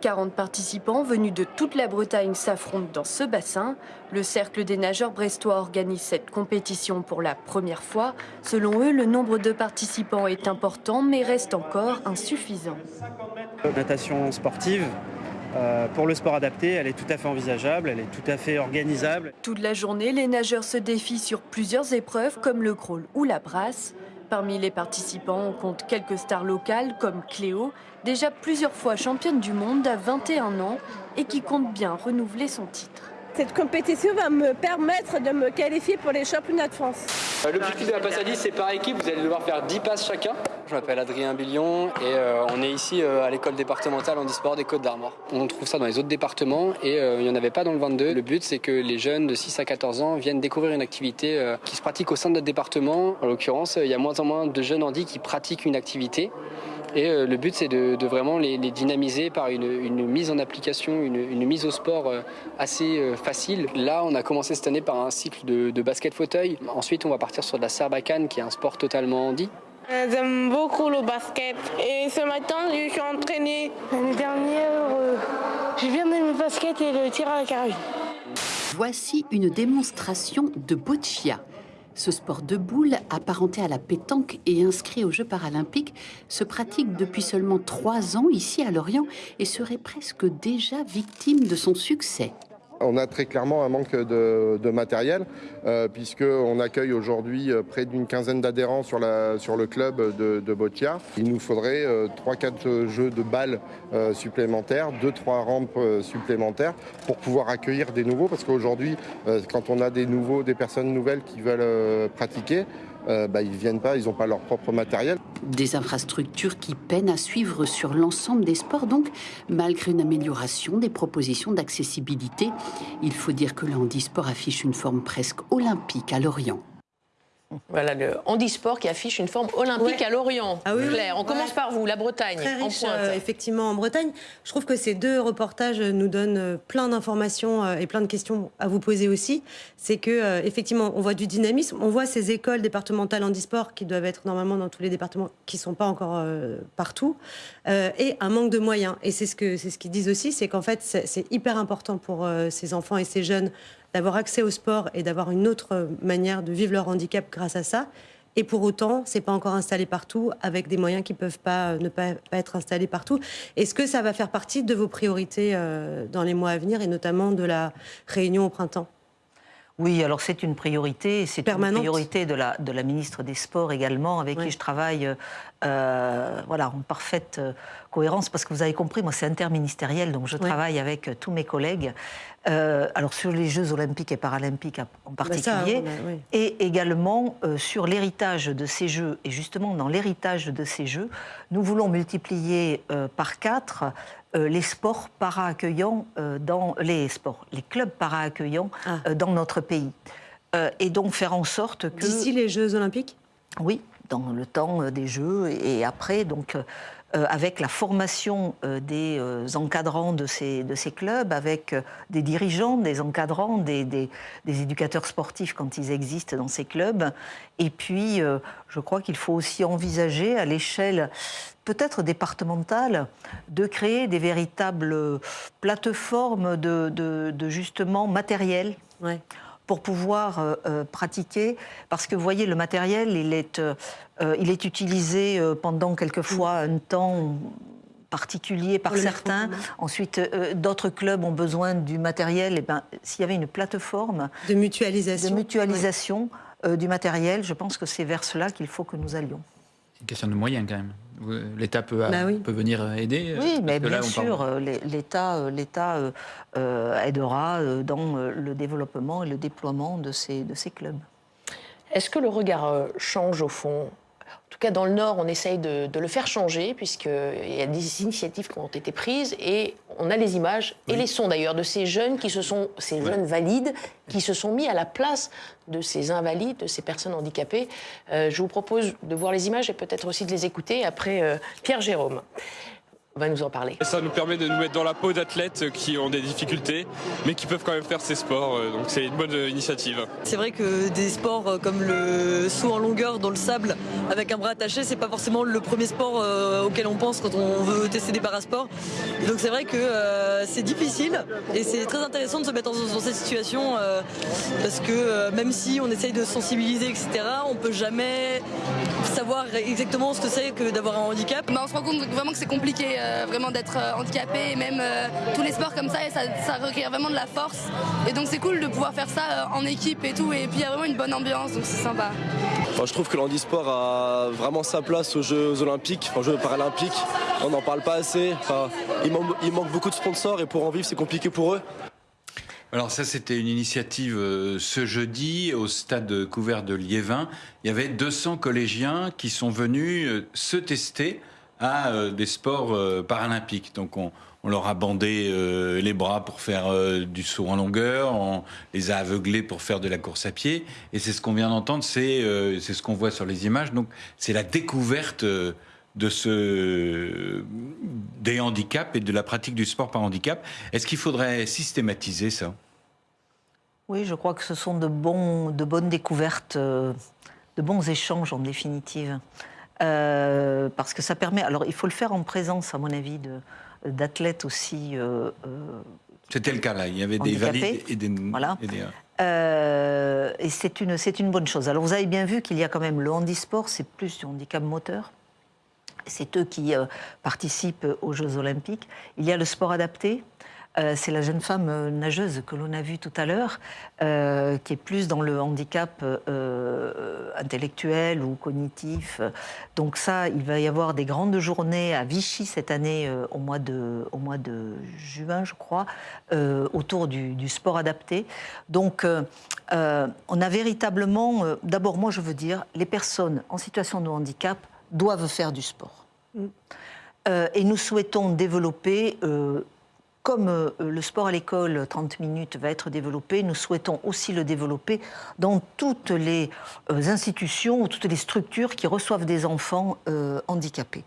[SPEAKER 16] 40 participants venus de toute la Bretagne s'affrontent dans ce bassin. Le Cercle des nageurs brestois organise cette compétition pour la première fois. Selon eux, le nombre de participants est important mais reste encore insuffisant.
[SPEAKER 17] Natation sportive, euh, pour le sport adapté, elle est tout à fait envisageable, elle est tout à fait organisable.
[SPEAKER 16] Toute la journée, les nageurs se défient sur plusieurs épreuves comme le crawl ou la brasse. Parmi les participants, on compte quelques stars locales comme Cléo, déjà plusieurs fois championne du monde à 21 ans et qui compte bien renouveler son titre.
[SPEAKER 18] Cette compétition va me permettre de me qualifier pour les championnats de France.
[SPEAKER 19] Euh, l'objectif de la passe à 10, c'est par équipe, vous allez devoir faire 10 passes chacun. Je m'appelle Adrien Billion et euh, on est ici euh, à l'école départementale en e-sport des Côtes d'Armor. On trouve ça dans les autres départements et il n'y en avait pas dans le 22. Le but, c'est que les jeunes de 6 à 14 ans viennent découvrir une activité qui se pratique au sein de notre département. En l'occurrence, il y a moins en moins de jeunes handis qui pratiquent une activité. Et euh, le but, c'est de, vraiment les, dynamiser par une, mise en application, une, mise au sport euh, assez euh, facile. Là, on a commencé cette année par un cycle de, basket fauteuil. Ensuite, on va partir sur de la serbacane, qui est un sport totalement handi.
[SPEAKER 18] J'aime beaucoup le basket. Et ce matin, je suis entraîné. L'année dernière, j'ai bien aimé le basket et le tir à la carabine.
[SPEAKER 20] Voici une démonstration de boccia. Ce sport de boule, apparenté à la pétanque et inscrit aux Jeux paralympiques, se pratique depuis seulement trois ans ici à Lorient et serait presque déjà victime de son succès.
[SPEAKER 21] On a très clairement un manque de, matériel, euh, puisqu'on accueille aujourd'hui euh, près d'une quinzaine d'adhérents sur, le club de, de Il nous faudrait 3-4 euh, jeux de balles supplémentaires, 2-3 rampes supplémentaires pour pouvoir accueillir des nouveaux, parce qu'aujourd'hui, quand on a des nouveaux, des personnes nouvelles qui veulent pratiquer, bah, ils ne viennent pas, ils n'ont pas leur propre matériel.
[SPEAKER 20] Des infrastructures qui peinent à suivre sur l'ensemble des sports, donc malgré une amélioration des propositions d'accessibilité. Il faut dire que le handisport affiche une forme presque olympique à Lorient.
[SPEAKER 1] Voilà le handisport qui affiche une forme olympique à Lorient.
[SPEAKER 4] Ah oui,
[SPEAKER 1] Claire, on
[SPEAKER 4] ouais.
[SPEAKER 1] commence par vous, la Bretagne,
[SPEAKER 4] Très
[SPEAKER 1] en
[SPEAKER 4] riche,
[SPEAKER 1] pointe.
[SPEAKER 4] euh, effectivement, en Bretagne. Je trouve que ces deux reportages nous donnent euh, plein d'informations euh, et plein de questions à vous poser aussi. C'est que, effectivement, on voit du dynamisme. On voit ces écoles départementales handisport qui doivent être normalement dans tous les départements, qui ne sont pas encore euh, partout, euh, et un manque de moyens. Et c'est ce que c'est ce qu'ils disent aussi, c'est qu'en fait, c'est hyper important pour ces enfants et ces jeunes d'avoir accès au sport et d'avoir une autre manière de vivre leur handicap grâce à ça. Et pour autant, c'est pas encore installé partout, avec des moyens qui peuvent pas ne pas, pas être installés partout. Est-ce que ça va faire partie de vos priorités euh, dans les mois à venir, et notamment de la réunion au printemps?
[SPEAKER 2] Oui, alors c'est une priorité, c'est une priorité de la, de la ministre des Sports également, avec qui je travaille euh, voilà, en parfaite euh, cohérence, parce que vous avez compris, moi c'est interministériel, donc je travaille avec euh, tous mes collègues. Euh, alors sur les Jeux olympiques et paralympiques en en
[SPEAKER 4] ça,
[SPEAKER 2] particulier,
[SPEAKER 4] oui.
[SPEAKER 2] et également euh, sur l'héritage de ces Jeux. Et justement, dans l'héritage de ces Jeux, nous voulons multiplier par quatre euh, les sports para-accueillants euh, dans les sports, les clubs para-accueillants euh, dans notre pays. Et donc faire en sorte que...
[SPEAKER 4] D'ici les Jeux olympiques?
[SPEAKER 2] Oui, dans le temps euh, des Jeux et après, donc, euh, euh, avec la formation des encadrants de ces, de ces clubs, avec des dirigeants, des encadrants, des, des- éducateurs sportifs quand ils existent dans ces clubs. Et puis, je crois qu'il faut aussi envisager à l'échelle peut-être départementale de créer des véritables plateformes de, de- de justement matériel pour pouvoir euh, euh, pratiquer. Parce que vous voyez, le matériel, il est, euh, il est utilisé pendant quelquefois un temps particulier par certains. Ensuite, euh, d'autres clubs ont besoin du matériel. Et ben, s'il y avait une plateforme
[SPEAKER 4] de mutualisation,
[SPEAKER 2] de mutualisation euh, du matériel, je pense que c'est vers cela qu'il faut que nous allions.
[SPEAKER 3] Une question de moyens quand même. L'État peut,
[SPEAKER 2] Bah oui.
[SPEAKER 3] peut venir aider. euh,
[SPEAKER 2] Oui, mais
[SPEAKER 3] là,
[SPEAKER 2] bien sûr, euh, l'É- l'État euh, l'État, euh, euh, aidera dans le développement et le déploiement de ces, de ces clubs.
[SPEAKER 1] Est-ce que le regard change au fond En tout cas, dans le Nord, on essaye de, de le faire changer, puisqu'il y a des initiatives qui ont été prises, et on a les images et les sons d'ailleurs de ces jeunes qui se sont, ces jeunes valides, qui se sont mis à la place de ces invalides, de ces personnes handicapées. Euh, je vous propose de voir les images et peut-être aussi de les écouter après euh, Pierre Jérôme va nous en parler.
[SPEAKER 22] Et ça nous permet de nous mettre dans la peau d'athlètes qui ont des difficultés, mais qui peuvent quand même faire ces sports. euh, Donc c'est une bonne euh, initiative.
[SPEAKER 23] C'est vrai que des sports euh, comme le saut en longueur dans le sable avec un bras attaché, c'est pas forcément le premier sport auquel on pense quand on veut tester des parasports. Donc c'est vrai que euh, c'est difficile et c'est très intéressant de se mettre dans, dans cette situation euh, parce que euh, même si on essaye de sensibiliser, etc., on peut jamais savoir exactement ce que c'est que d'avoir un handicap.
[SPEAKER 24] Bah, on se rend compte vraiment que c'est compliqué euh, vraiment d'être euh, handicapé et même euh, tous les sports comme ça, et ça, ça requiert vraiment de la force. Et donc c'est cool de pouvoir faire ça euh, en équipe et tout. Et puis il y a vraiment une bonne ambiance, donc c'est sympa.
[SPEAKER 25] Enfin, je trouve que le handisport a vraiment sa place aux Jeux Olympiques, enfin, aux Jeux Paralympiques. On n'en parle pas assez. Enfin, il, manque, il manque beaucoup de sponsors et pour en vivre, c'est compliqué pour eux.
[SPEAKER 5] Alors ça, c'était une initiative euh, ce jeudi au stade couvert de Liévin. Il y avait 200 collégiens qui sont venus euh, se tester à euh, des sports euh, paralympiques. Donc on, leur a bandé euh, les bras pour faire du saut en longueur, on les a aveuglés pour faire de la course à pied. Et c'est ce qu'on vient d'entendre, c'est ce qu'on voit sur les images. Donc c'est la découverte de ce des handicaps et de la pratique du sport par handicap. Est-ce qu'il faudrait systématiser ça?
[SPEAKER 2] Oui, je crois que ce sont de, bons, de bonnes découvertes, de bons échanges en définitive. Euh, parce que ça permet. Alors, il faut le faire en présence, à mon avis, d'athlètes aussi. euh, euh,
[SPEAKER 5] C'était le cas là. Il y avait des valides et des.
[SPEAKER 2] Voilà.
[SPEAKER 5] et des-
[SPEAKER 2] Euh, et c'est une, c'est une bonne chose. Alors vous avez bien vu qu'il y a quand même le handisport, c'est plus du handicap moteur. C'est eux qui participent aux Jeux Olympiques. Il y a le sport adapté. Euh, c'est la jeune femme euh, nageuse que l'on a vue tout à l'heure, euh, qui est plus dans le handicap intellectuel ou cognitif. Donc ça, il va y avoir des grandes journées à Vichy cette année, au, mois de, au mois de juin, je crois, autour du, du, sport adapté. Donc on a véritablement, d'abord moi je veux dire, les personnes en situation de handicap doivent faire du sport. Mm. et nous souhaitons développer comme euh, le sport à l'école 30 minutes va être développé, nous souhaitons aussi le développer dans toutes les euh, institutions ou toutes les structures qui reçoivent des enfants euh, handicapés.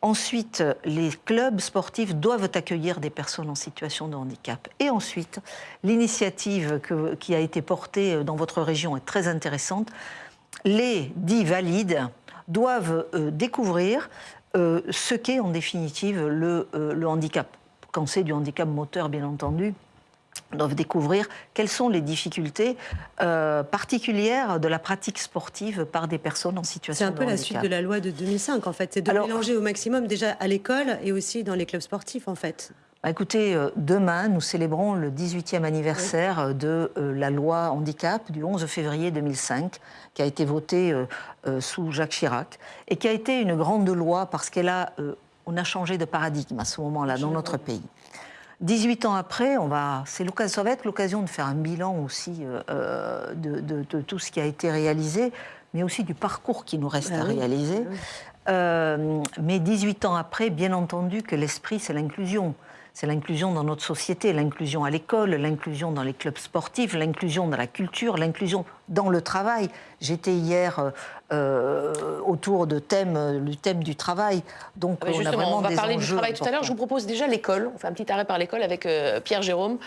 [SPEAKER 2] Ensuite, les clubs sportifs doivent accueillir des personnes en situation de handicap. Et ensuite, l'initiative qui a été portée dans votre région est très intéressante. Les dits valides doivent découvrir ce qu'est en définitive le, le handicap quand c'est du handicap moteur, bien entendu, doivent découvrir quelles sont les difficultés euh, particulières de la pratique sportive par des personnes en situation
[SPEAKER 4] de handicap. C'est un peu
[SPEAKER 2] la
[SPEAKER 4] suite de la loi de 2005, en fait. C'est de mélanger au maximum déjà à l'école et aussi dans les clubs sportifs, en fait.
[SPEAKER 2] Bah, écoutez, euh, demain, nous célébrons le 18e anniversaire de euh, la loi handicap du 11 février 2005, qui a été votée sous Jacques Chirac, et qui a été une grande loi parce qu'elle a on a changé de paradigme à ce moment-là dans notre pays. 18 ans après, on va, c'est ça va être l'occasion de faire un bilan aussi euh, euh, de, tout ce qui a été réalisé, mais aussi du parcours qui nous reste bah à réaliser. Bah euh, mais 18 ans après, bien entendu que l'esprit, c'est l'inclusion c'est l'inclusion dans notre société, l'inclusion à l'école, l'inclusion dans les clubs sportifs, l'inclusion dans la culture, l'inclusion dans le travail. J'étais hier euh, euh, autour de thème, du thème du travail, donc
[SPEAKER 1] on a vraiment on va parler du travail tout à l'heure. Je vous propose déjà l'école. On fait un petit arrêt par l'école avec euh, Pierre Jérôme,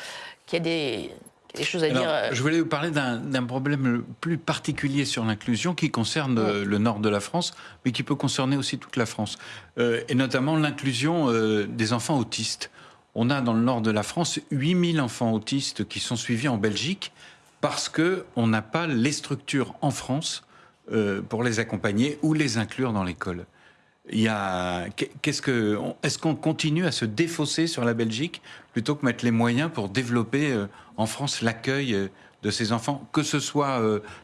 [SPEAKER 1] qui a des des choses à dire.
[SPEAKER 5] Je voulais vous parler d'un problème plus particulier sur l'inclusion qui concerne le nord de la France, mais qui peut concerner aussi toute la France, et notamment l'inclusion des enfants autistes on a dans le nord de la France 8000 enfants autistes qui sont suivis en Belgique parce qu'on n'a pas les structures en France euh, pour les accompagner ou les inclure dans l'école. Il qu'est-ce que, est-ce qu'on continue à se défausser sur la Belgique plutôt que mettre les moyens pour développer euh, en France l'accueil euh, de ces enfants, que ce soit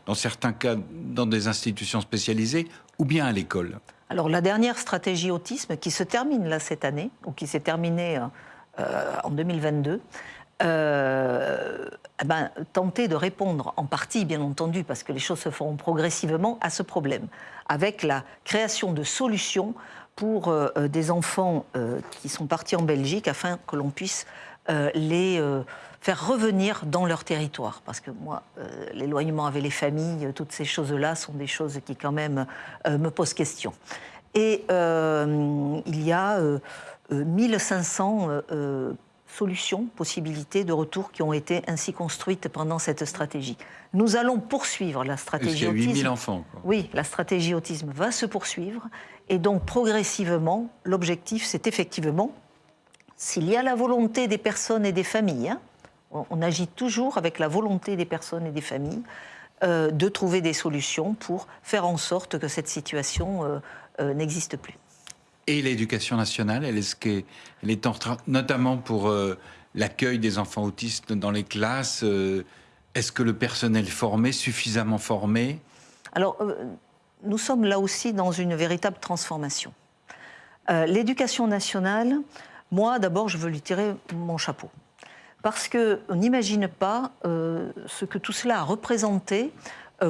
[SPEAKER 5] dans certains cas dans des institutions spécialisées ou bien à l'école?
[SPEAKER 2] Alors la dernière stratégie autisme qui se termine là cette année, ou qui s'est terminée en 2022, euh, eh ben, tenter de répondre en partie, bien entendu, parce que les choses se feront progressivement, à ce problème, avec la création de solutions pour euh, des enfants qui sont partis en Belgique afin que l'on puisse les faire revenir dans leur territoire. Parce que moi, l'éloignement avec les familles, toutes ces choses-là sont des choses qui quand même me posent question. Et il y a 1500 euh, euh, solutions, possibilités de retour qui ont été ainsi construites pendant cette stratégie. Nous allons poursuivre la stratégie
[SPEAKER 5] il y a 8000
[SPEAKER 2] enfants. Oui, la stratégie autisme va se poursuivre. Et donc, progressivement, l'objectif, c'est effectivement, s'il y a la volonté des personnes et des familles, hein, on, agit toujours avec la volonté des personnes et des familles, euh, de trouver des solutions pour faire en sorte que cette situation n'existe plus
[SPEAKER 5] et l'éducation nationale. Elle est, elle est en train, notamment pour euh, l'accueil des enfants autistes dans les classes. Euh, est-ce que le personnel formé, suffisamment formé?
[SPEAKER 2] Alors, euh, nous sommes là aussi dans une véritable transformation. l'éducation nationale, moi, d'abord, je veux lui tirer mon chapeau. Parce qu'on n'imagine pas ce que tout cela a représenté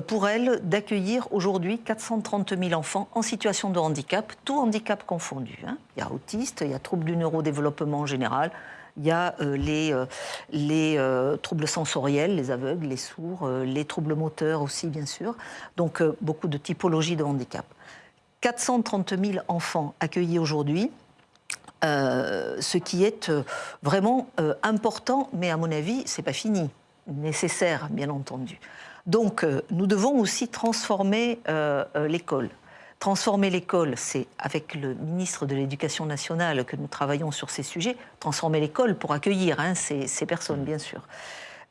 [SPEAKER 2] pour elle d'accueillir aujourd'hui 430 000 enfants en situation de handicap, tout handicap confondu. Hein. Il y a autistes, il y a troubles du neurodéveloppement en général, il y a euh, les, euh, les troubles sensoriels, les aveugles, les sourds, les troubles moteurs aussi, bien sûr. Donc, beaucoup de typologies de handicap. 430 000 enfants accueillis aujourd'hui, ce qui est vraiment important, mais à mon avis, c'est pas fini. Nécessaire, bien entendu. Donc, euh, nous devons aussi transformer euh, euh, l'école. Transformer l'école, c'est avec le ministre de l'Éducation nationale que nous travaillons sur ces sujets, transformer l'école pour accueillir hein, ces, personnes, bien sûr.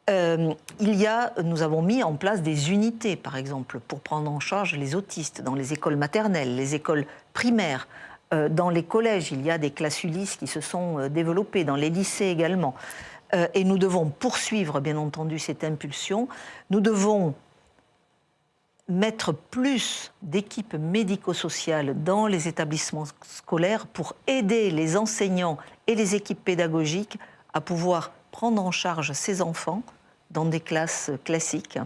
[SPEAKER 2] il y a, nous avons mis en place des unités, par exemple, pour prendre en charge les autistes dans les écoles maternelles, les écoles primaires. dans les collèges, il y a des classes Ulysse qui se sont développées, dans les lycées également. Euh, et nous devons poursuivre, bien entendu, cette impulsion. Nous devons mettre plus d'équipes médico-sociales dans les établissements scolaires pour aider les enseignants et les équipes pédagogiques à pouvoir prendre en charge ces enfants dans des classes classiques.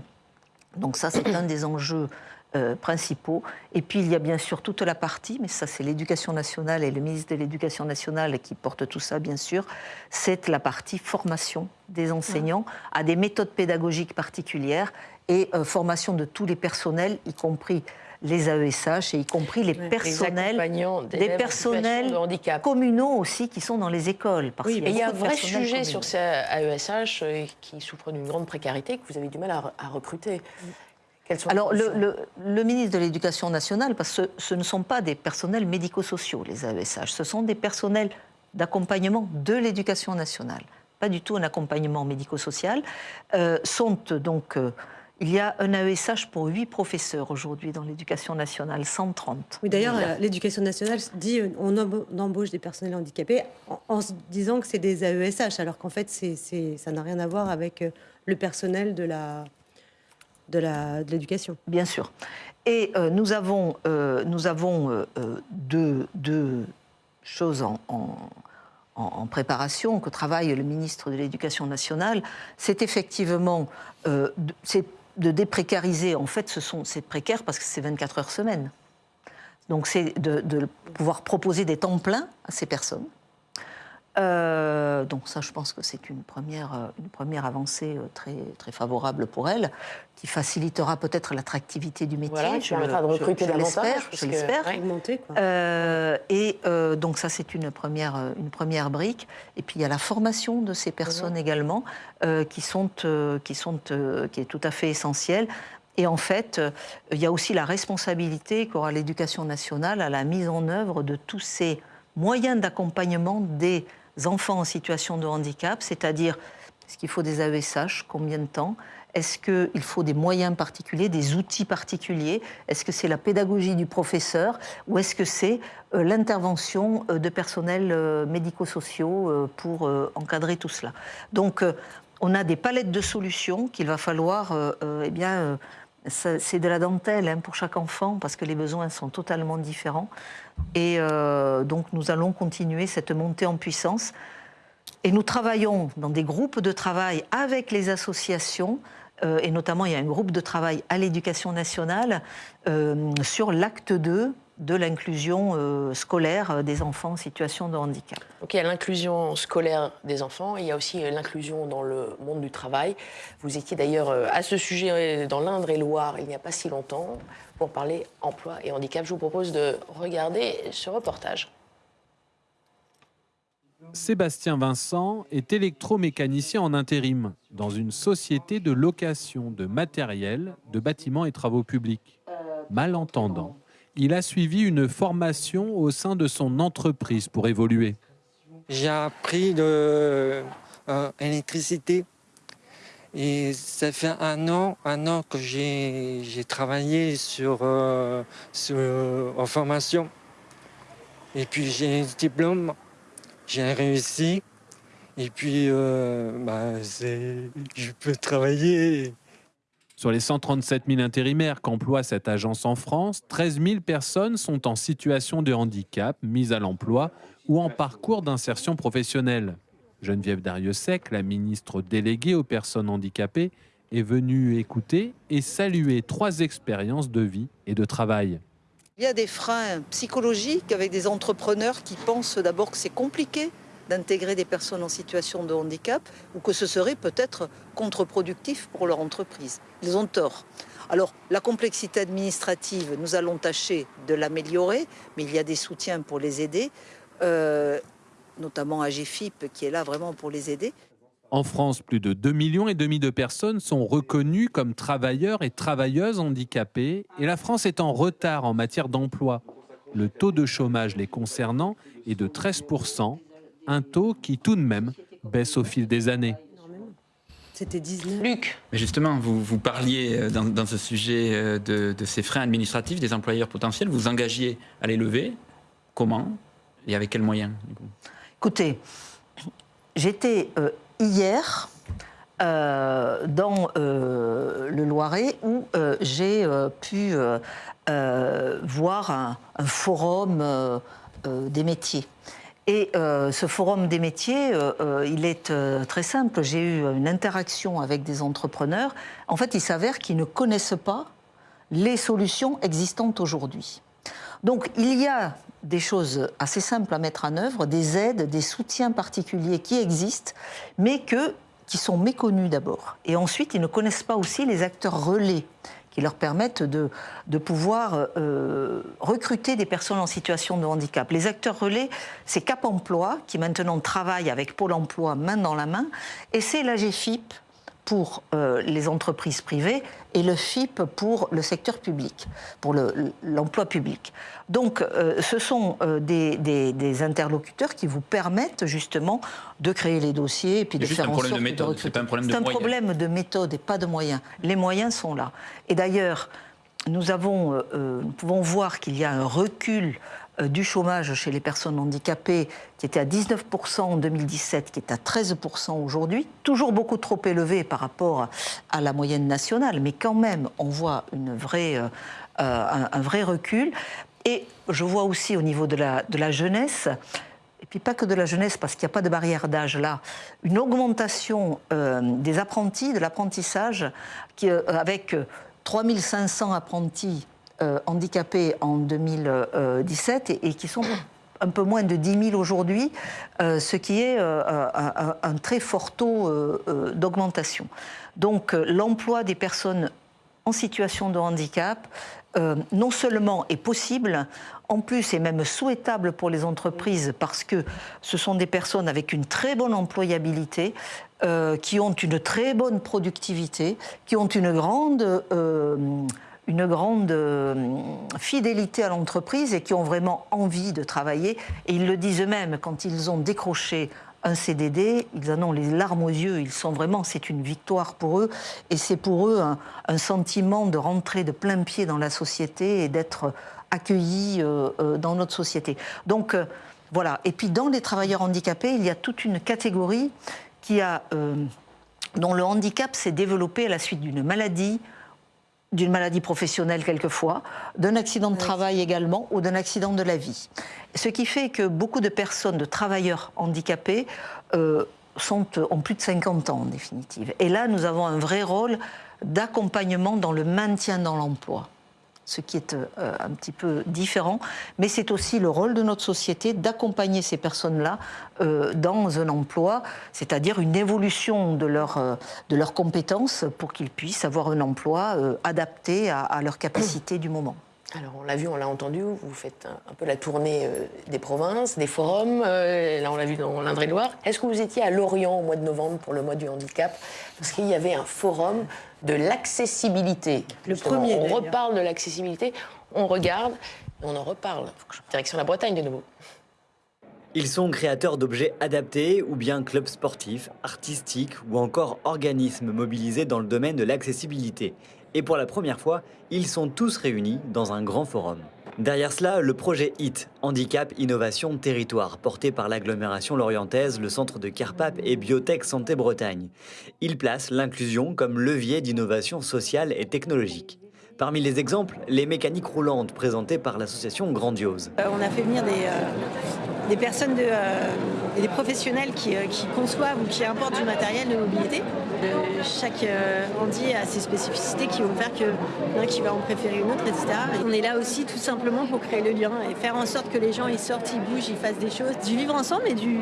[SPEAKER 2] Donc ça, c'est un des enjeux euh, principaux. Et puis, il y a bien sûr toute la partie, mais ça, c'est l'éducation nationale et le ministre de l'Éducation nationale qui porte tout ça, bien sûr, c'est la partie formation des enseignants à des méthodes pédagogiques particulières et euh, formation de tous les personnels, y compris les AESH et y compris les personnels, des personnels communaux aussi qui sont dans les écoles.
[SPEAKER 1] Parce oui, il y a, un vrai sujet sur ces AESH euh, qui souffrent d'une grande précarité que vous avez du mal à, recruter.
[SPEAKER 2] Alors, le, le, ministre de l'Éducation nationale, parce que ce, ne sont pas des personnels médico-sociaux, les AESH, ce sont des personnels d'accompagnement de l'éducation nationale, pas du tout un accompagnement médico-social, euh, sont donc il y a un AESH pour 8 professeurs aujourd'hui dans l'éducation nationale, 130.
[SPEAKER 4] Oui, d'ailleurs, l'éducation nationale dit on embauche des personnels handicapés en, se disant que c'est des AESH, alors qu'en fait, ça n'a rien à voir avec euh, le personnel de la de l'éducation.
[SPEAKER 2] Bien sûr. Et euh, nous avons, euh, nous avons deux, choses en, en, préparation que travaille le ministre de l'Éducation nationale. C'est effectivement, c'est de déprécariser, en fait, ce sont, c'est précaire parce que c'est 24 heures semaine. Donc c'est de, pouvoir proposer des temps pleins à ces personnes. Euh, donc ça, je pense que c'est une première, euh, une première avancée euh, très, très favorable pour elle, qui facilitera peut-être l'attractivité du métier.
[SPEAKER 1] Voilà, tu permettra de recruter davantage.
[SPEAKER 2] Je l'espère. Euh, et donc ça, c'est une première, une première brique. Et puis il y a la formation de ces personnes également, qui, sont, qui, sont, qui est tout à fait essentielle. Et en fait, il y a aussi la responsabilité qu'aura l'éducation nationale à la mise en œuvre de tous ces moyens d'accompagnement des enfants en situation de handicap, c'est-à-dire est-ce qu'il faut des AESH, combien de temps? Est-ce qu'il faut des moyens particuliers, des outils particuliers? Est-ce que c'est la pédagogie du professeur? Ou est-ce que c'est euh, l'intervention euh, de personnels euh, médico-sociaux pour encadrer tout cela? Donc, on a des palettes de solutions qu'il va falloir eh bien, c'est de la dentelle hein, pour chaque enfant parce que les besoins sont totalement différents. Et euh, donc nous allons continuer cette montée en puissance. Et nous travaillons dans des groupes de travail avec les associations. Euh, et notamment, il y a un groupe de travail à l'éducation nationale euh, sur l'acte 2 de l'inclusion euh, scolaire euh, des enfants en situation de handicap.
[SPEAKER 1] Donc il y a l'inclusion scolaire des enfants, il y a aussi euh, l'inclusion dans le monde du travail. Vous étiez d'ailleurs à ce sujet dans l'Indre-et-Loire il n'y a pas si longtemps pour parler emploi et handicap. Je vous propose de regarder ce reportage.
[SPEAKER 26] Sébastien Vincent est électromécanicien en intérim dans une société de location de matériel, de bâtiments et travaux publics. Malentendant, il a suivi une formation au sein de son entreprise pour évoluer.
[SPEAKER 27] J'ai appris l'électricité et ça fait un an, un an que j'ai travaillé sur, euh, en formation. Et puis j'ai un diplôme, j'ai réussi. Et puis, euh, bah, je peux travailler
[SPEAKER 26] sur les 137 000 intérimaires qu'emploie cette agence en France, 13 000 personnes sont en situation de handicap, mises à l'emploi ou en parcours d'insertion professionnelle. Geneviève Dariussec, la ministre déléguée aux personnes handicapées, est venue écouter et saluer trois expériences de vie et de travail.
[SPEAKER 2] Il y a des freins psychologiques avec des entrepreneurs qui pensent d'abord que c'est compliqué d'intégrer des personnes en situation de handicap ou que ce serait peut-être contre-productif pour leur entreprise. Ils ont tort. Alors, la complexité administrative, nous allons tâcher de l'améliorer, mais il y a des soutiens pour les aider, euh, notamment AGFIP qui est là vraiment pour les aider.
[SPEAKER 26] En France, plus de 2 millions et demi de personnes sont reconnues comme travailleurs et travailleuses handicapées et la France est en retard en matière d'emploi. Le taux de chômage les concernant est de 13 un taux qui tout de même baisse au fil des années.
[SPEAKER 4] C'était 19.
[SPEAKER 1] Luc.
[SPEAKER 3] Mais justement, vous, vous parliez euh, dans, ce sujet euh, de, ces freins administratifs des employeurs potentiels. Vous engagiez à les lever. Comment Et avec quels moyens
[SPEAKER 2] Écoutez, j'étais euh, hier dans le Loiret où j'ai pu voir un, forum des métiers. Et ce forum des métiers, il est très simple. J'ai eu une interaction avec des entrepreneurs. En fait, il s'avère qu'ils ne connaissent pas les solutions existantes aujourd'hui. Donc il y a des choses assez simples à mettre en œuvre, des aides, des soutiens particuliers qui existent, mais qui sont méconnus d'abord. Et ensuite, ils ne connaissent pas aussi les acteurs relais qui leur permettent de, pouvoir euh, recruter des personnes en situation de handicap. Les acteurs relais, c'est Cap Emploi, qui maintenant travaille avec Pôle Emploi main dans la main, et c'est l'AGFIP, pour euh, les entreprises privées et le FIP pour le secteur public, pour l'emploi public. Donc euh, ce sont euh, des, interlocuteurs qui vous permettent justement de créer les dossiers et puis de faire en sorte de méthode.
[SPEAKER 3] C'est un problème de
[SPEAKER 2] C'est un problème de méthode et pas de moyens. Les moyens sont là. Et d'ailleurs, nous, avons, nous pouvons voir qu'il y a un recul du chômage chez les personnes handicapées, qui était à 19% en 2017, qui est à 13% aujourd'hui, toujours beaucoup trop élevé par rapport à la moyenne nationale, mais quand même, on voit une vraie, euh, euh, un, vrai recul. Et je vois aussi au niveau de la, jeunesse, et puis pas que de la jeunesse, parce qu'il n'y a pas de barrière d'âge là, une augmentation des apprentis, de l'apprentissage, avec 3500 apprentis euh, handicapés en 2017 et, qui sont un peu moins de 10 000 aujourd'hui, euh, ce qui est euh, un, très fort taux d'augmentation. Donc l'emploi des personnes en situation de handicap, non seulement est possible, en plus est même souhaitable pour les entreprises parce que ce sont des personnes avec une très bonne employabilité, qui ont une très bonne productivité, qui ont une grande une grande euh, fidélité à l'entreprise et qui ont vraiment envie de travailler. Et ils le disent eux-mêmes, quand ils ont décroché un CDD, ils en ont les larmes aux yeux, ils sont vraiment, c'est une victoire pour eux, et c'est pour eux un, sentiment de rentrer de plein pied dans la société et d'être accueillis euh, euh, dans notre société. Donc voilà, et puis dans les travailleurs handicapés, il y a toute une catégorie qui a, dont le handicap s'est développé à la suite d'une maladie, d'une maladie professionnelle quelquefois, d'un accident de travail également ou d'un accident de la vie. Ce qui fait que beaucoup de personnes, de travailleurs handicapés, euh, sont, ont plus de 50 ans en définitive. Et là, nous avons un vrai rôle d'accompagnement dans le maintien dans l'emploi ce qui est euh, un petit peu différent, mais c'est aussi le rôle de notre société d'accompagner ces personnes-là euh, dans un emploi, c'est-à-dire une évolution de, leur, euh, de leurs compétences pour qu'ils puissent avoir un emploi adapté à, à leurs capacités du moment.
[SPEAKER 1] Alors on l'a vu, on l'a entendu, vous faites un, peu la tournée des provinces, des forums, là on l'a vu dans l'Indre-et-Loire. Est-ce que vous étiez à Lorient au mois de novembre pour le mois du handicap? Parce qu'il y avait un forum de l'accessibilité. Le premier. On reparle de l'accessibilité, on regarde, on en reparle. Direction la Bretagne de nouveau.
[SPEAKER 28] Ils sont créateurs d'objets adaptés ou bien clubs sportifs, artistiques ou encore organismes mobilisés dans le domaine de l'accessibilité. Et pour la première fois, ils sont tous réunis dans un grand forum. Derrière cela, le projet HIT, Handicap, Innovation, Territoire, porté par l'agglomération lorientaise, le centre de Carpap et Biotech Santé Bretagne. Il place l'inclusion comme levier d'innovation sociale et technologique. Parmi les exemples, les mécaniques roulantes présentées par l'association Grandiose.
[SPEAKER 29] Euh, on a fait venir des, euh, des personnes, euh, des professionnels qui, qui, conçoivent ou qui importent du matériel de mobilité. chaque handi a ses spécificités qui vont faire qu'il y en a qui va en préférer une autre, etc. on est là aussi tout simplement pour créer le lien et faire en sorte que les gens ils sortent, ils bougent, ils fassent des choses, du vivre ensemble et du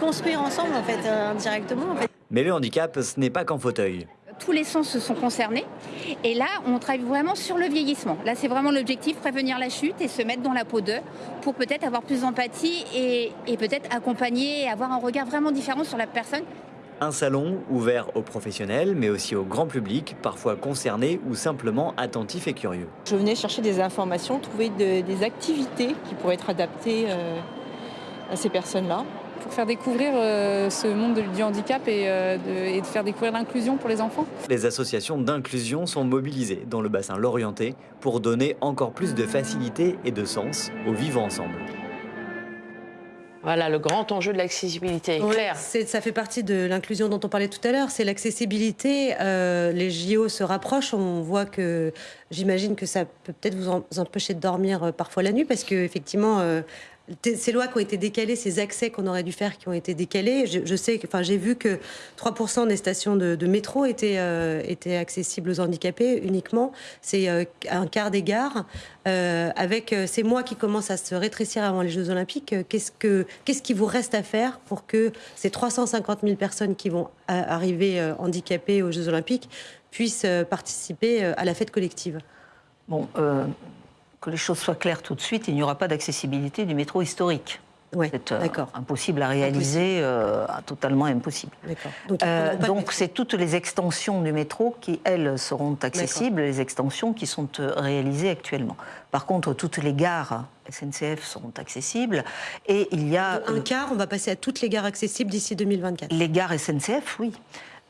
[SPEAKER 29] construire ensemble en fait, indirectement.
[SPEAKER 28] Mais le handicap, ce n'est pas qu'en fauteuil
[SPEAKER 30] tous les sens se sont concernés. Et là, on travaille vraiment sur le vieillissement. Là, c'est vraiment l'objectif, prévenir la chute et se mettre dans la peau d'eux pour peut-être avoir plus d'empathie et, peut-être accompagner et avoir un regard vraiment différent sur la personne.
[SPEAKER 28] Un salon ouvert aux professionnels, mais aussi au grand public, parfois concerné ou simplement attentif et curieux.
[SPEAKER 31] Je venais chercher des informations, trouver des activités qui pourraient être adaptées euh, à ces personnes-là
[SPEAKER 32] pour faire découvrir euh, ce monde du handicap euh, et, de, faire découvrir l'inclusion pour les enfants.
[SPEAKER 28] Les associations d'inclusion sont mobilisées dans le bassin Lorienté pour donner encore plus de facilité et de sens au vivre ensemble.
[SPEAKER 1] Voilà, le grand enjeu de l'accessibilité.
[SPEAKER 4] C'est- Ça fait partie de l'inclusion dont on parlait tout à l'heure, c'est l'accessibilité. Euh, les JO se rapprochent, on voit que j'imagine que ça peut peut-être vous, en- vous empêcher de dormir parfois la nuit parce que effectivement. euh, ces lois qui ont été décalées, ces accès qu'on aurait dû faire qui ont été décalés, je, sais enfin, j'ai vu que 3% des stations de, métro étaient, euh, étaient accessibles aux handicapés uniquement. C'est euh, un quart des gares. Euh, avec ces mois qui commencent à se rétrécir avant les Jeux Olympiques, qu'est-ce que qu'est-ce vous reste à faire pour que ces 350 000 personnes qui vont arriver handicapées aux Jeux Olympiques puissent participer à la fête collective?
[SPEAKER 2] Bon, que les choses soient claires tout de suite, il n'y aura pas d'accessibilité du métro historique. c'est euh, impossible à réaliser, euh, totalement impossible.
[SPEAKER 4] Donc,
[SPEAKER 2] Euh, c'est toutes les extensions du métro qui, elles, seront accessibles, les extensions qui sont réalisées actuellement. Par contre, toutes les gares SNCF seront accessibles et il y a...
[SPEAKER 4] Un quart, on va passer à toutes les gares accessibles d'ici 2024.
[SPEAKER 2] Les gares SNCF, oui.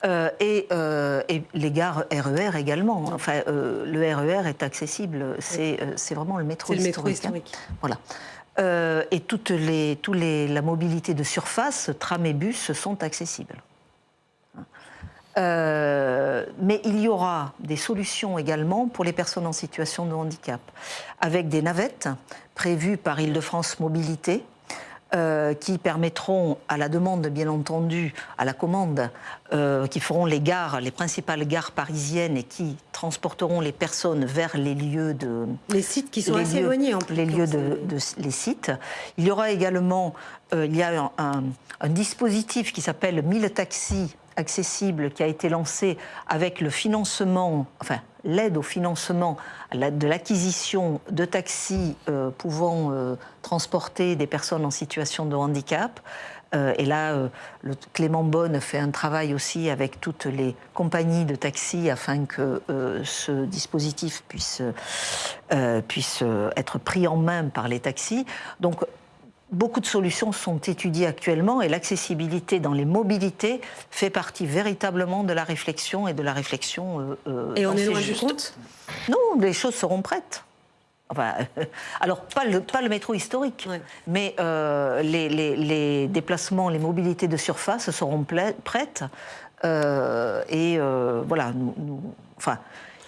[SPEAKER 2] Euh, et, euh, et les gares RER également. Enfin, euh, le RER est accessible. C'est vraiment le métro
[SPEAKER 4] C'est le
[SPEAKER 2] historique.
[SPEAKER 4] métro
[SPEAKER 2] hein.
[SPEAKER 4] historique.
[SPEAKER 2] Voilà. Euh, et toutes les, tous les, la mobilité de surface, tram et bus, sont accessibles. Mais il y aura des solutions également pour les personnes en situation de handicap, avec des navettes prévues par Île-de-France Mobilité, euh, qui permettront, à la demande bien entendu, à la commande, euh, qui feront les gares, les principales gares parisiennes et qui transporteront les personnes vers les lieux de...
[SPEAKER 4] Les sites qui sont assez éloignés en plus.
[SPEAKER 2] Les lieux de, de- les sites. Il y aura également euh, il y a un, un- un dispositif qui s'appelle 1000 taxis accessibles qui a été lancé avec le financement, enfin l'aide au financement de l'acquisition de taxis euh, pouvant euh, transporter des personnes en situation de handicap. Euh, et là, Clément Bonne fait un travail aussi avec toutes les compagnies de taxis afin que ce dispositif puisse, puisse être pris en main par les taxis. Donc, Beaucoup de solutions sont étudiées actuellement et l'accessibilité dans les mobilités fait partie véritablement de la réflexion et de la réflexion. euh, euh,
[SPEAKER 4] Et on est loin du compte?
[SPEAKER 2] Non, les choses seront prêtes. Enfin, alors, pas le, pas le métro historique, mais euh, les, les- les déplacements, les mobilités de surface seront prêtes. Euh, et voilà, nous, nous- enfin,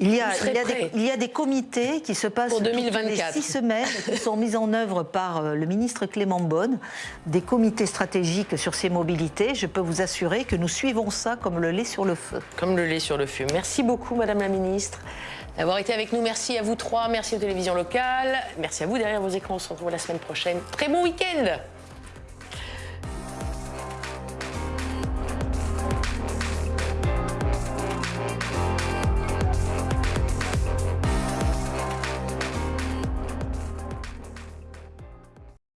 [SPEAKER 2] il y, a, il, y des, il y a des comités qui se passent
[SPEAKER 1] Pour
[SPEAKER 2] toutes
[SPEAKER 1] 2024.
[SPEAKER 2] les six semaines, qui sont mis en œuvre par euh, le ministre Clément Bonne, des comités stratégiques sur ces mobilités. Je peux vous assurer que nous suivons ça comme le lait sur le feu.
[SPEAKER 1] Comme le lait sur le feu. Merci beaucoup, Madame la Ministre, d'avoir été avec nous. Merci à vous trois. Merci aux télévisions locales. Merci à vous derrière vos écrans. On se retrouve la semaine prochaine. Très bon week-end